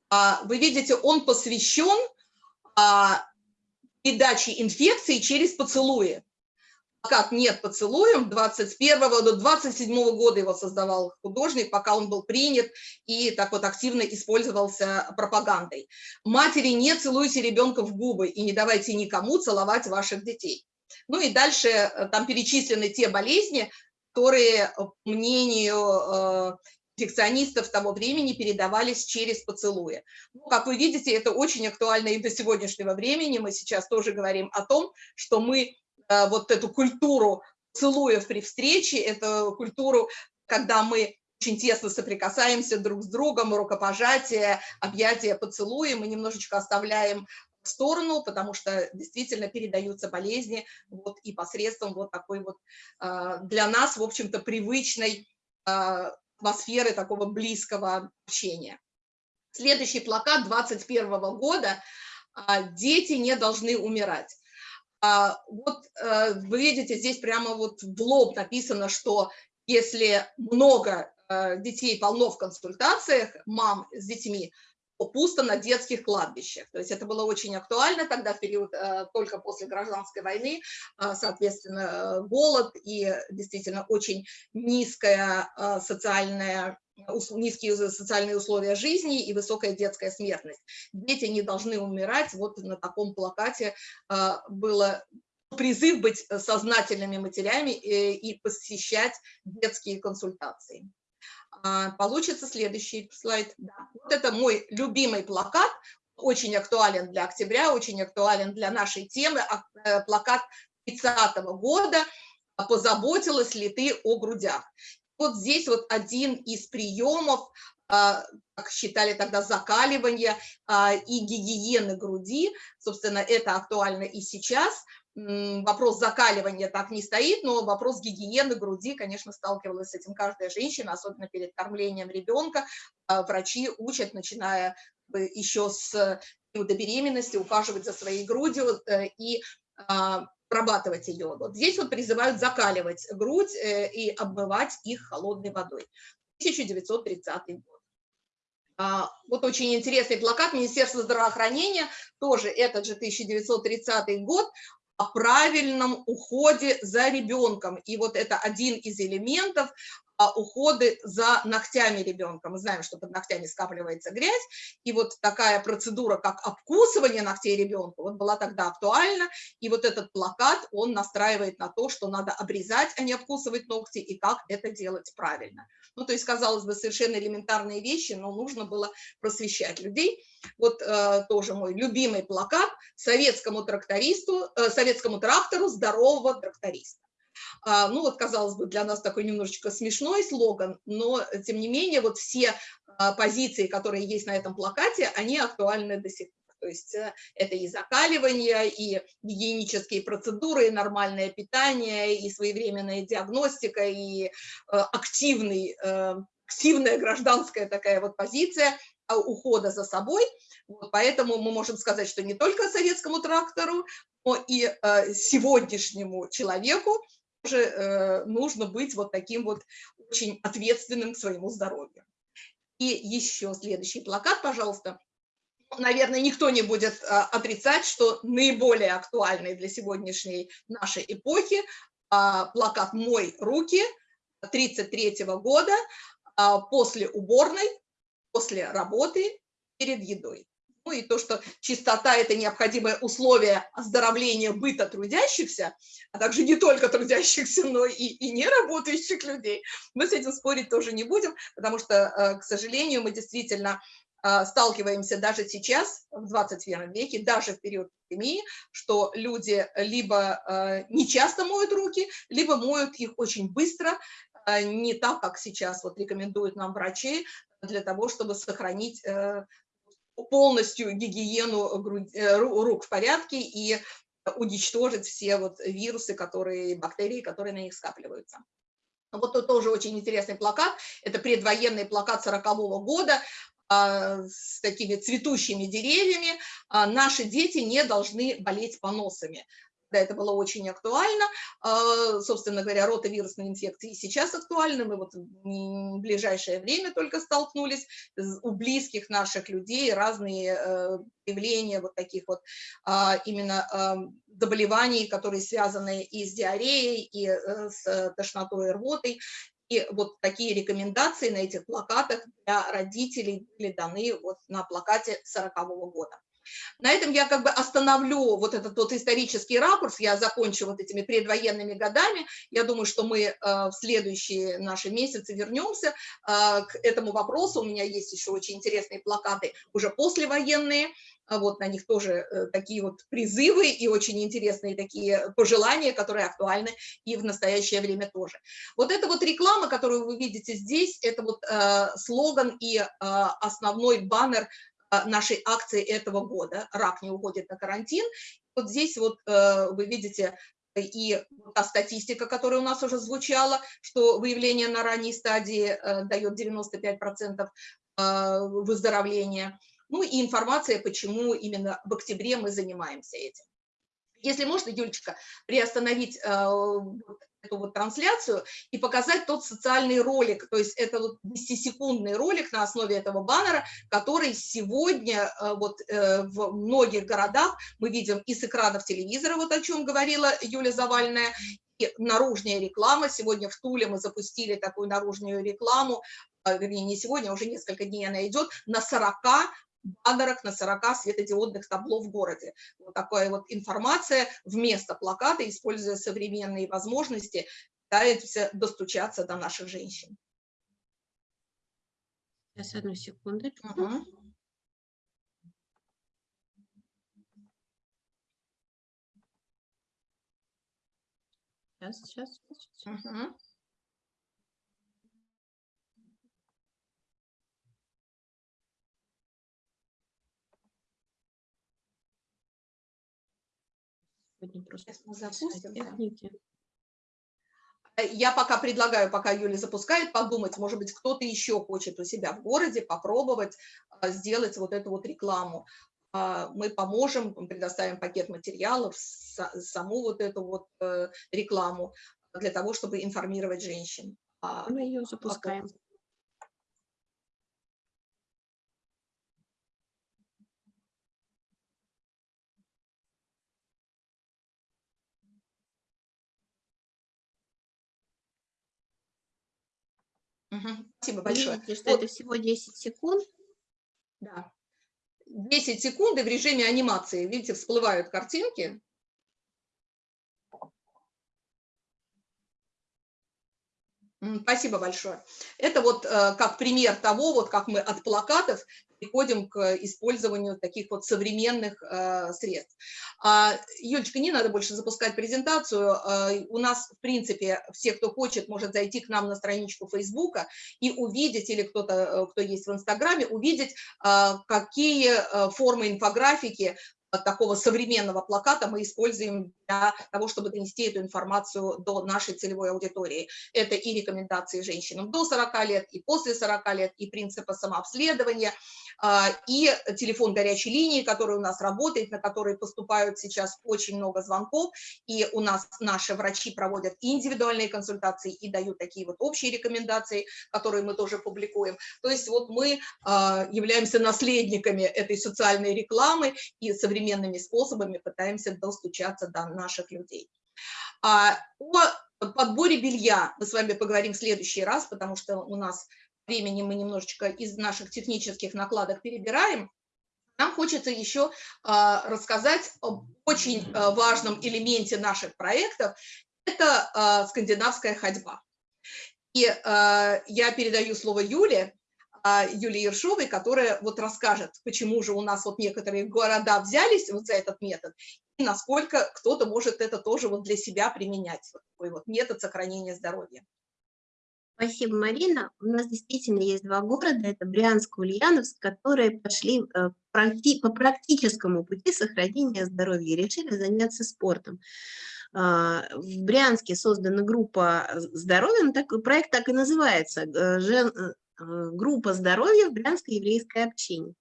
А, вы видите, он посвящен а, передаче инфекции через поцелуи. Плакат «Нет поцелуем» 21 до 27 года его создавал художник, пока он был принят и так вот активно использовался пропагандой. Матери, не целуйте ребенка в губы и не давайте никому целовать ваших детей. Ну и дальше э, там перечислены те болезни, которые, по мнению э, инфекционистов того времени, передавались через поцелуи. Ну, как вы видите, это очень актуально и до сегодняшнего времени. Мы сейчас тоже говорим о том, что мы вот эту культуру целуев при встрече, эту культуру, когда мы очень тесно соприкасаемся друг с другом, рукопожатие, объятия, поцелуи, мы немножечко оставляем в сторону, потому что действительно передаются болезни вот, и посредством вот такой вот а, для нас, в общем-то, привычной а, атмосферы такого близкого общения. Следующий плакат 21 года а, «Дети не должны умирать». Вот вы видите, здесь прямо вот в лоб написано, что если много детей полно в консультациях, мам с детьми, пусто на детских кладбищах. То есть это было очень актуально тогда, в период э, только после гражданской войны, э, соответственно, голод и действительно очень низкая э, социальная низкие социальные условия жизни и высокая детская смертность. Дети не должны умирать. Вот на таком плакате было призыв быть сознательными матерями и посещать детские консультации. А, получится следующий слайд. Да. Вот это мой любимый плакат, очень актуален для октября, очень актуален для нашей темы. А, э, плакат 30 -го года «Позаботилась ли ты о грудях?». Вот здесь вот один из приемов, а, как считали тогда, закаливания и гигиены груди. Собственно, это актуально и сейчас вопрос закаливания так не стоит, но вопрос гигиены груди, конечно, сталкивалась с этим каждая женщина, особенно перед кормлением ребенка. А, врачи учат, начиная еще с периода беременности, ухаживать за своей грудью э, и а, обрабатывать ее. Вот здесь вот призывают закаливать грудь э, и обмывать их холодной водой. 1930 год. А, вот очень интересный плакат Министерства здравоохранения, тоже этот же 1930 год, о правильном уходе за ребенком. И вот это один из элементов уходы за ногтями ребенка. Мы знаем, что под ногтями скапливается грязь, и вот такая процедура, как обкусывание ногтей ребенка, вот была тогда актуальна, и вот этот плакат, он настраивает на то, что надо обрезать, а не обкусывать ногти, и как это делать правильно. Ну, то есть, казалось бы, совершенно элементарные вещи, но нужно было просвещать людей. Вот э, тоже мой любимый плакат советскому трактористу, э, советскому трактору здорового тракториста. А, ну вот, казалось бы, для нас такой немножечко смешной слоган, но тем не менее вот все а, позиции, которые есть на этом плакате, они актуальны до сих пор. То есть э, это и закаливание, и гигиенические процедуры, и нормальное питание, и своевременная диагностика, и э, активный, э, активная гражданская такая вот позиция а, ухода за собой. Вот, поэтому мы можем сказать, что не только советскому трактору, но и сегодняшнему человеку тоже э, нужно быть вот таким вот очень ответственным к своему здоровью. И еще следующий плакат, пожалуйста. Наверное, никто не будет э, отрицать, что наиболее актуальный для сегодняшней нашей эпохи э, плакат «Мой руки» 1933 года после уборной, после работы, перед едой и то, что чистота – это необходимое условие оздоровления быта трудящихся, а также не только трудящихся, но и, и неработающих людей, мы с этим спорить тоже не будем, потому что, э, к сожалению, мы действительно э, сталкиваемся даже сейчас, в 21 веке, даже в период пандемии, что люди либо э, не часто моют руки, либо моют их очень быстро, не так, как сейчас вот рекомендуют нам врачи, для того, чтобы сохранить полностью гигиену э, рук в порядке и уничтожить все вот вирусы, которые, бактерии, которые на них скапливаются. Вот тут тоже очень интересный плакат. Это предвоенный плакат 40 -го года а, с такими цветущими деревьями. А, Наши дети не должны болеть поносами тогда это было очень актуально. А, собственно говоря, ротовирусные инфекции сейчас актуальны. Мы вот в ближайшее время только столкнулись у близких наших людей разные э, явления вот таких вот а, именно а, заболеваний, которые связаны и с диареей, и э, с тошнотой и рвотой. И вот такие рекомендации на этих плакатах для родителей были даны вот на плакате 40 -го года. На этом я как бы остановлю вот этот вот исторический ракурс, я закончу вот этими предвоенными годами. Я думаю, что мы э, в следующие наши месяцы вернемся э, к этому вопросу. У меня есть еще очень интересные плакаты уже послевоенные, а вот на них тоже э, такие вот призывы и очень интересные такие пожелания, которые актуальны и в настоящее время тоже. Вот эта вот реклама, которую вы видите здесь, это вот слоган и основной баннер нашей акции этого года «Рак не уходит на карантин». Вот здесь вот э, вы видите и та статистика, которая у нас уже звучала, что выявление на ранней стадии э, дает 95% э, выздоровления. Ну и информация, почему именно в октябре мы занимаемся этим. Если можно, Юлечка, приостановить эту вот трансляцию и показать тот социальный ролик, то есть это вот 10-секундный ролик на основе этого баннера, который сегодня э, вот э, в многих городах мы видим и с экранов телевизора, вот о чем говорила Юля Завальная, и наружная реклама. Сегодня в Туле мы запустили такую наружную рекламу, э, вернее, не сегодня, уже несколько дней она идет, на 40 баннерах на 40 светодиодных табло в городе. Вот такая вот информация вместо плаката, используя современные возможности, пытаемся достучаться до наших женщин. Сейчас, одну секундочку. Угу. Сейчас, сейчас, сейчас. Угу. Сегодня просто Сейчас мы запустим. техники. Э, я пока предлагаю, пока Юля запускает, подумать, может быть, кто-то еще хочет у себя в городе попробовать а, сделать вот эту вот рекламу. А, мы поможем, предоставим пакет материалов, саму вот эту вот э, рекламу для того, чтобы информировать женщин. Мы ее запускаем. Спасибо большое. Видите, что вот. это всего 10 секунд. Да. 10 секунд и в режиме анимации, видите, всплывают картинки. Спасибо большое. Это вот э, как пример того, вот как мы от плакатов переходим к использованию таких вот современных э, средств. А, Юлечка, не надо больше запускать презентацию. А, у нас, в принципе, все, кто хочет, может зайти к нам на страничку Фейсбука и увидеть, или кто-то, э, кто есть в Инстаграме, увидеть, какие э, формы инфографики такого современного плаката мы используем для того, чтобы донести эту информацию до нашей целевой аудитории. Это и рекомендации женщинам до 40 лет, и после 40 лет, и принципы самообследования, и телефон горячей линии, который у нас работает, на который поступают сейчас очень много звонков, и у нас наши врачи проводят индивидуальные консультации и дают такие вот общие рекомендации, которые мы тоже публикуем. То есть вот мы а, являемся наследниками этой социальной рекламы и современными способами пытаемся достучаться до наших людей. А, о подборе белья мы с вами поговорим в следующий раз, потому что у нас времени мы немножечко из наших технических накладок перебираем, нам хочется еще а, рассказать об очень а, важном элементе наших проектов, это а, скандинавская ходьба. И я передаю слово Юле, Юлии Ершовой, которая вот расскажет, почему же у нас вот некоторые города взялись вот за этот метод, и насколько кто-то может это тоже вот для себя применять, вот такой вот метод сохранения здоровья. Спасибо, Марина. У нас действительно есть два города, это Брянск и Ульяновск, которые пошли э, по практическому пути сохранения здоровья и решили заняться спортом. А, в Брянске создана группа здоровья, ну, проект так и называется, э, э, группа здоровья в Брянской еврейской общине.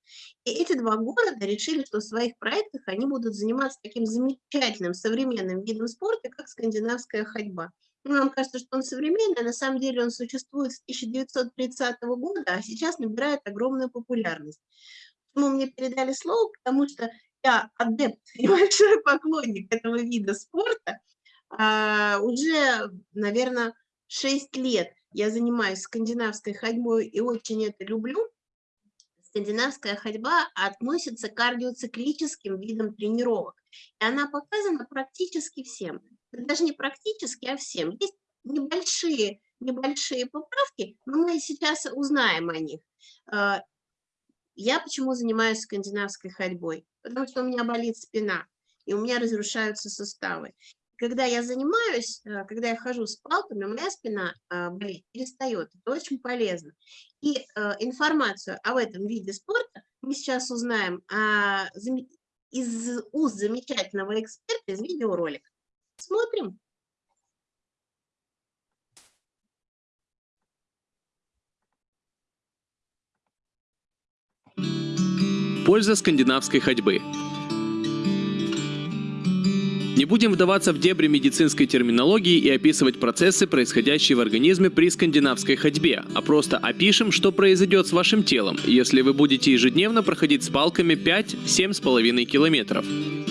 И эти два города решили, что в своих проектах они будут заниматься таким замечательным современным видом спорта, как скандинавская ходьба. Нам кажется, что он современный, а на самом деле он существует с 1930 года, а сейчас набирает огромную популярность. Почему мне передали слово? Потому что я адепт и большой поклонник этого вида спорта. А, уже, наверное, 6 лет я занимаюсь скандинавской ходьбой и очень это люблю. скандинавская ходьба относится к кардиоциклическим видам тренировок. И она показана практически всем. Даже не практически, а всем. Есть небольшие, небольшие поправки, но мы сейчас узнаем о них. А, я почему занимаюсь скандинавской ходьбой? Потому что у меня болит спина, и у меня разрушаются суставы. Когда я занимаюсь, э, когда я хожу с палками, моя спина а, болит, перестает. Это очень полезно. И информацию об этом виде спорта мы сейчас узнаем а, из уст замечательного эксперта из видеоролика. Смотрим. Польза скандинавской ходьбы. Не будем вдаваться в дебри медицинской терминологии и описывать процессы, происходящие в организме при скандинавской ходьбе, а просто опишем, что произойдет с вашим телом, если вы будете ежедневно проходить с палками 5-7,5 километров.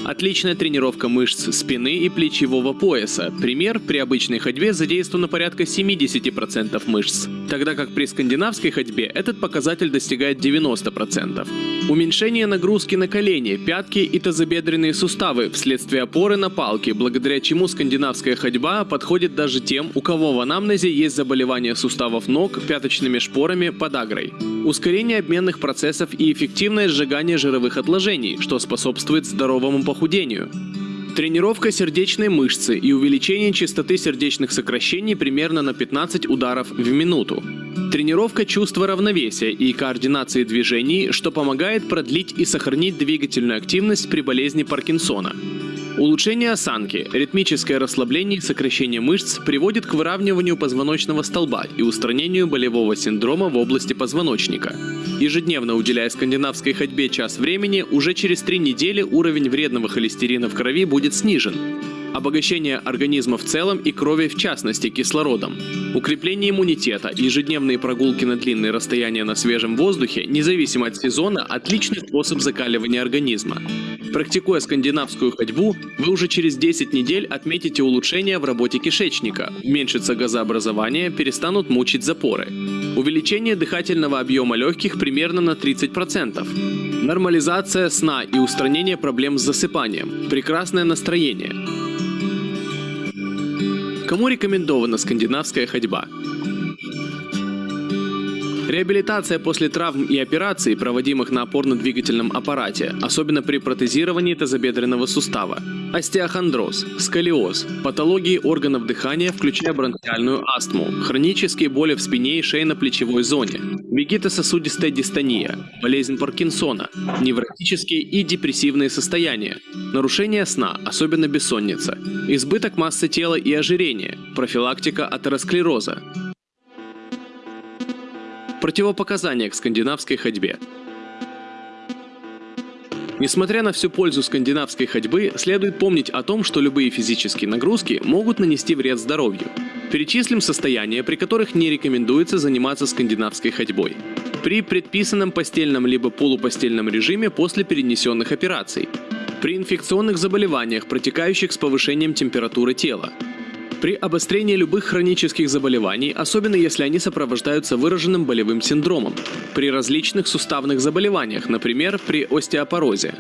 Отличная тренировка мышц спины и плечевого пояса. Пример, при обычной ходьбе задействовано порядка 70% мышц, тогда как при скандинавской ходьбе этот показатель достигает 90%. Уменьшение нагрузки на колени, пятки и тазобедренные суставы вследствие опоры на палки, благодаря чему скандинавская ходьба подходит даже тем, у кого в анамнезе есть заболевания суставов ног пяточными шпорами подагрой. Ускорение обменных процессов и эффективное сжигание жировых отложений, что способствует здоровому похудению. Тренировка сердечной мышцы и увеличение частоты сердечных сокращений примерно на 15 ударов в минуту. Тренировка чувства равновесия и координации движений, что помогает продлить и сохранить двигательную активность при болезни Паркинсона. Улучшение осанки, ритмическое расслабление и сокращение мышц приводит к выравниванию позвоночного столба и устранению болевого синдрома в области позвоночника. Ежедневно уделяя скандинавской ходьбе час времени, уже через три недели уровень вредного холестерина в крови будет снижен, обогащение организма в целом и крови в частности кислородом, укрепление иммунитета, ежедневные прогулки на длинные расстояния на свежем воздухе, независимо от сезона, отличный способ закаливания организма. Практикуя скандинавскую ходьбу, вы уже через 10 недель отметите улучшение в работе кишечника, уменьшится газообразование, перестанут мучить запоры. Увеличение дыхательного объема легких примерно на 30%. Нормализация сна и устранение проблем с засыпанием. Прекрасное настроение. Кому рекомендована скандинавская ходьба? Реабилитация после травм и операций, проводимых на опорно-двигательном аппарате, особенно при протезировании тазобедренного сустава, остеохондроз, сколиоз, патологии органов дыхания, включая бронхиальную астму, хронические боли в спине и шейно-плечевой зоне, вегетососудистая дистония, болезнь Паркинсона, невротические и депрессивные состояния, нарушение сна, особенно бессонница, избыток массы тела и ожирение, профилактика атеросклероза, Противопоказания к скандинавской ходьбе. Несмотря на всю пользу скандинавской ходьбы, следует помнить о том, что любые физические нагрузки могут нанести вред здоровью. Перечислим состояния, при которых не рекомендуется заниматься скандинавской ходьбой. При предписанном постельном либо полупостельном режиме после перенесенных операций. При инфекционных заболеваниях, протекающих с повышением температуры тела. При обострении любых хронических заболеваний, особенно если они сопровождаются выраженным болевым синдромом, при различных суставных заболеваниях, например, при остеопорозе.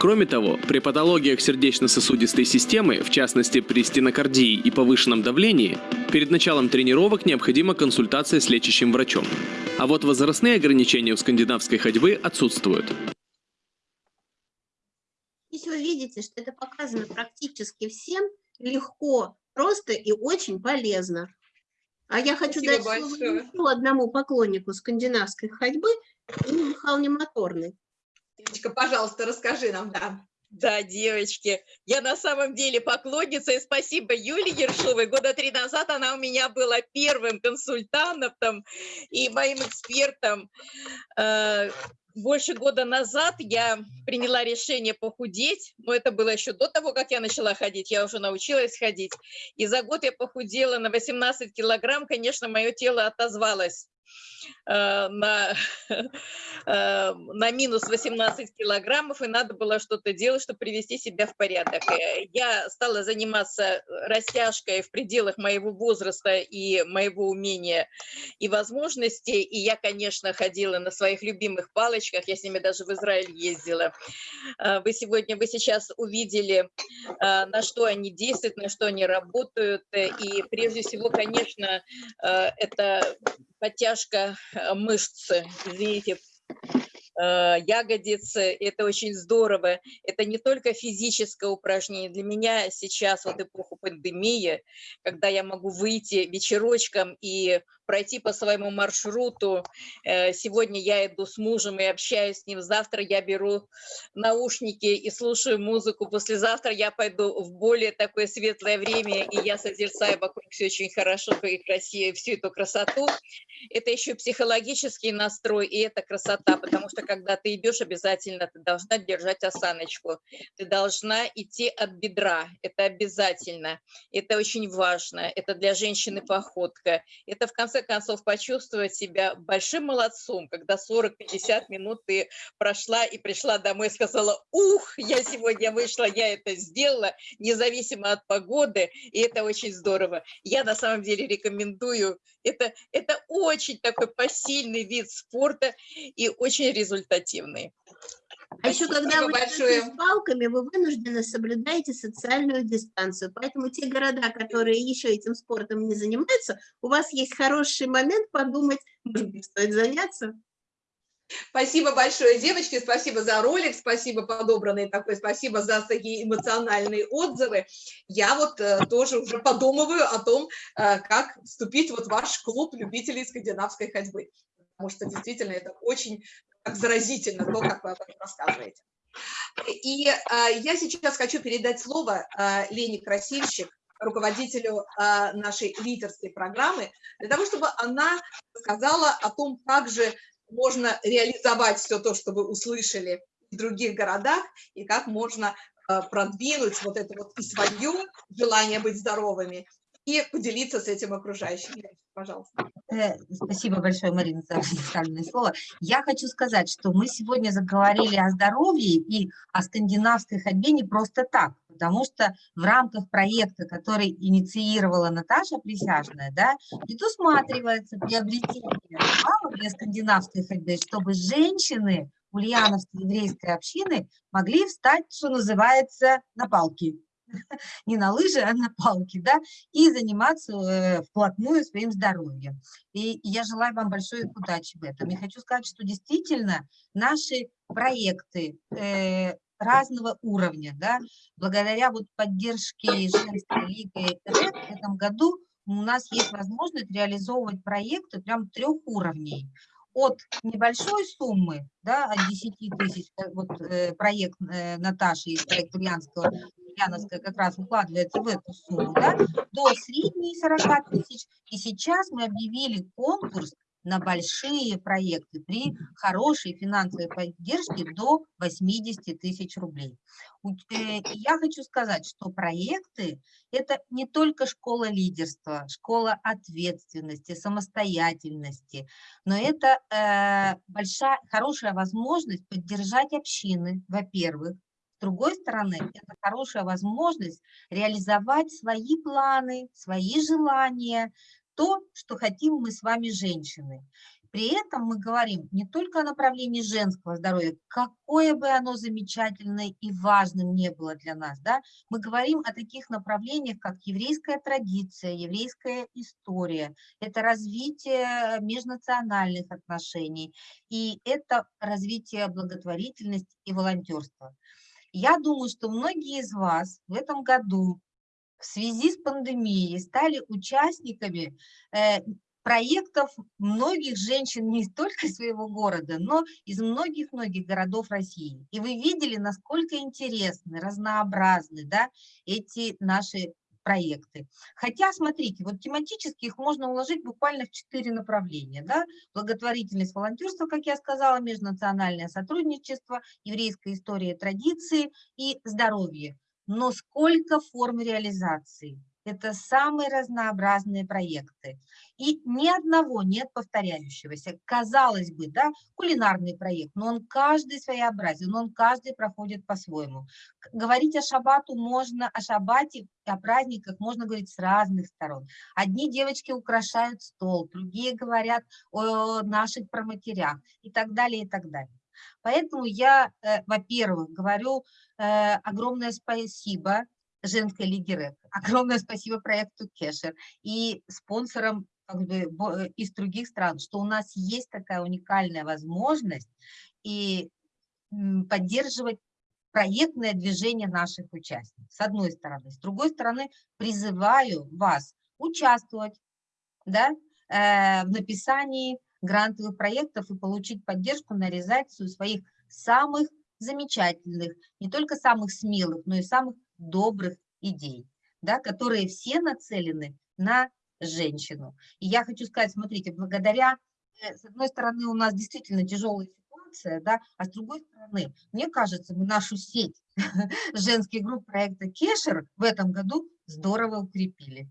Кроме того, при патологиях сердечно-сосудистой системы, в частности при стенокардии и повышенном давлении, перед началом тренировок необходима консультация с лечащим врачом. А вот возрастные ограничения у скандинавской ходьбы отсутствуют. Здесь вы видите, что это показано практически всем легко просто и очень полезно. А я хочу Спасибо дать слово еще одному поклоннику скандинавской ходьбы, Инне Михайловне Моторной. Девочка, пожалуйста, расскажи нам, да. Да, девочки, я на самом деле поклонница, и спасибо Юле Ершовой. Года три назад она у меня была первым консультантом и моим экспертом. Больше года назад я приняла решение похудеть, но это было еще до того, как я начала ходить, я уже научилась ходить. И за год я похудела на 18 килограмм, конечно, мое тело отозвалось на, э, на минус 18 килограммов, и надо было что-то делать, чтобы привести себя в порядок. Э, я стала заниматься растяжкой в пределах моего возраста и моего умения и возможностей, и я, конечно, ходила на своих любимых палочках, я с ними даже в Израиль ездила. Вы сегодня, вы сейчас увидели, на что они действуют, на что они работают, и прежде всего, конечно, это подтяжка э, мышц, извините, ягодицы, это очень здорово. Это не только физическое упражнение. Для меня сейчас, вот эпоху пандемии, когда я могу выйти вечерочком и пройти по своему маршруту, э, сегодня я иду с мужем и общаюсь с ним, завтра я беру наушники и слушаю музыку, послезавтра я пойду в более такое светлое время, и я созерцаю вокруг все очень хорошо и красиво, всю эту красоту. Это еще психологический настрой, и это красота, потому что когда ты идешь, обязательно ты должна держать осаночку. Ты должна идти от бедра. Это обязательно. Это очень важно. Это для женщины походка. Это, в конце концов, почувствовать себя большим молодцом, когда 40-50 минут ты прошла и пришла домой и сказала, ух, я сегодня вышла, я это сделала, независимо от погоды, и это очень здорово. Я на самом деле рекомендую. Это, это очень такой посильный вид спорта и очень результативный результативный. А еще, когда вы большое. с палками, вы вынуждены соблюдаете социальную дистанцию. Поэтому те города, которые еще этим спортом не занимаются, у вас есть хороший момент подумать, может быть, стоит заняться. Спасибо большое, девочки, спасибо за ролик, спасибо подобранный такой, спасибо за такие эмоциональные отзывы. Я вот э, тоже уже подумываю о том, э, как вступить вот в ваш клуб любителей скандинавской ходьбы, потому что действительно это очень заразительно то, как вы об этом рассказываете. И а, я сейчас хочу передать слово а, Лене Красильщик, руководителю а, нашей лидерской программы, для того, чтобы она сказала о том, как же можно реализовать все то, что вы услышали в других городах, и как можно продвинуть вот это вот и свое желание быть здоровыми, и поделиться с этим окружающими. Пожалуйста. Э, спасибо большое, Марина, за предоставленное слово. Я хочу сказать, что мы сегодня заговорили о здоровье и о скандинавской ходьбе не просто так, потому что в рамках проекта, который инициировала Наташа Присяжная, да, предусматривается приобретение баллов для скандинавской ходьбы, чтобы женщины ульяновской еврейской общины могли встать, что называется, на палки не на лыжи, а на палки, да, и заниматься э, вплотную своим здоровьем. И я желаю вам большой удачи в этом. И хочу сказать, что действительно наши проекты э, разного уровня, да, благодаря вот поддержке женской лиги в этом году у нас есть возможность реализовывать проекты прям трех уровней от небольшой суммы, да, от 10 тысяч, э, вот э, проект э, Наташи из проекта Ульянского, Ульяновская как раз укладывается в эту сумму, да, до средней 40 тысяч. И сейчас мы объявили конкурс на большие проекты при хорошей финансовой поддержке до 80 тысяч рублей. Э, я хочу сказать, что проекты – это не только школа лидерства, школа ответственности, самостоятельности, но это э, большая, хорошая возможность поддержать общины, во-первых, с другой стороны, это хорошая возможность реализовать свои планы, свои желания, то, что хотим мы с вами, женщины. При этом мы говорим не только о направлении женского здоровья, какое бы оно замечательное и важным не было для нас, да, мы говорим о таких направлениях, как еврейская традиция, еврейская история, это развитие межнациональных отношений, и это развитие благотворительности и волонтерства. Я думаю, что многие из вас в этом году в связи с пандемией стали участниками э, проектов многих женщин не только своего города, но из многих-многих городов России. И вы видели, насколько интересны, разнообразны да, эти наши проекты. Хотя, смотрите, вот тематически их можно уложить буквально в четыре направления. Да? Благотворительность, волонтерство, как я сказала, межнациональное сотрудничество, еврейская история традиции и здоровье но сколько форм реализации. Это самые разнообразные проекты. И ни одного нет повторяющегося. Казалось бы, да, кулинарный проект, но он каждый своеобразен, он каждый проходит по-своему. Говорить о шабату можно, о шабате, о праздниках можно говорить с разных сторон. Одни девочки украшают стол, другие говорят о наших проматерях и так далее, и так далее. Поэтому я, э, во-первых, говорю э, огромное спасибо женской лиге РЭК, огромное спасибо проекту Кешер и спонсорам как бы, э, из других стран, что у нас есть такая уникальная возможность и поддерживать проектное движение наших участников, с одной стороны. С другой стороны, призываю вас участвовать да, э, в написании грантовых проектов и получить поддержку на реализацию своих самых замечательных, не только самых смелых, но и самых добрых идей, да, которые все нацелены на женщину. И я хочу сказать, смотрите, благодаря, э, с одной стороны, у нас действительно тяжелая ситуация, да, а с другой стороны, мне кажется, мы нашу сеть женских групп проекта Кешер в этом году здорово укрепили.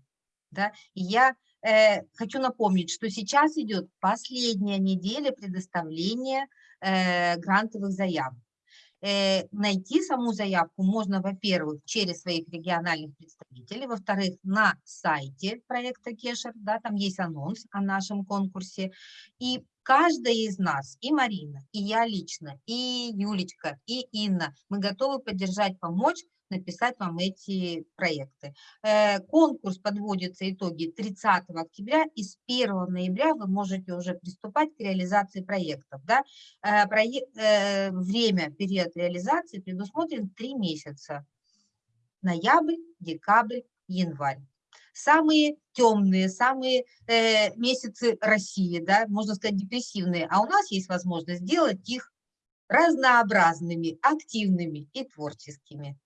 Да? И я э, хочу напомнить, что сейчас идет последняя неделя предоставления э, грантовых заявок. Э, найти саму заявку можно, во-первых, через своих региональных представителей, во-вторых, на сайте проекта Кешер, да, там есть анонс о нашем конкурсе, и каждая из нас, и Марина, и я лично, и Юлечка, и Инна, мы готовы поддержать, помочь написать вам эти проекты. Э, Конкурс подводится итоги 30 октября, и с 1 ноября вы можете уже приступать к реализации проектов. Да? Э, э, Время, период реализации предусмотрен 3 месяца. Ноябрь, декабрь, январь. Самые темные, самые э, месяцы России, да, можно сказать, депрессивные, а у нас есть возможность сделать их разнообразными, активными и творческими.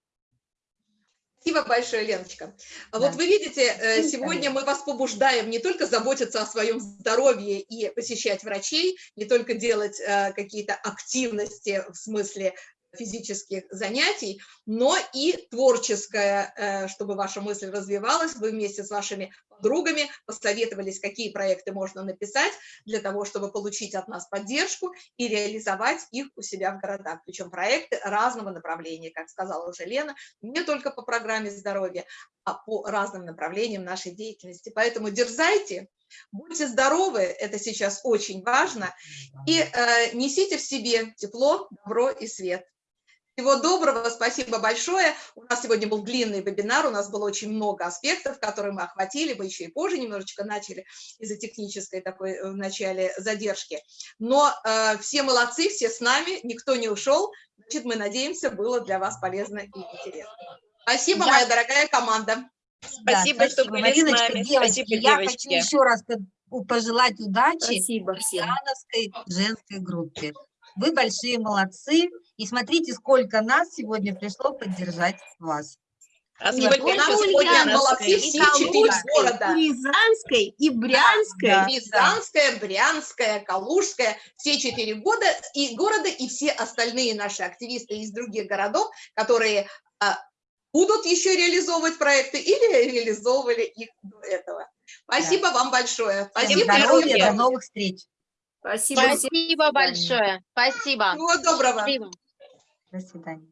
Спасибо большое, Леночка. А Да. Вот вы видите, э, сегодня мы вас побуждаем не только заботиться о своем здоровье и посещать врачей, не только делать э, какие-то активности в смысле физических занятий, но и творческое, э, чтобы ваша мысль развивалась. Вы вместе с вашими подругами посоветовались, какие проекты можно написать для того, чтобы получить от нас поддержку и реализовать их у себя в городах. Причем проекты разного направления, как сказала уже Лена, не только по программе здоровья, а по разным направлениям нашей деятельности. Поэтому дерзайте, будьте здоровы, это сейчас очень важно, и э, несите в себе тепло, добро и свет. Всего доброго, спасибо большое. У нас сегодня был длинный вебинар, у нас было очень много аспектов, которые мы охватили, мы еще и позже немножечко начали из-за технической такой э, в начале задержки. Но э, все молодцы, все с нами, никто не ушел, значит, мы надеемся, было для вас полезно и интересно. Спасибо, Я- моя дорогая команда. Да, Спасибо, что были с Мариночка, нами. девочки, Спасибо, я девочки. хочу еще раз пожелать удачи Спасибо всем. Женской группе. Вы большие молодцы. И смотрите, сколько нас сегодня пришло поддержать вас. А сколько нас сегодня молодцы и все четыре города. и и Брянской. да. Рязанская, Брянская, Калужская, все четыре года и города, и все остальные наши активисты из других городов, которые а, будут еще реализовывать проекты или реализовывали их до этого. Спасибо вам большое. Всем Спасибо. здоровья, до новых встреч. Спасибо. Спасибо большое. Спасибо. Всего доброго. Спасибо. До свидания.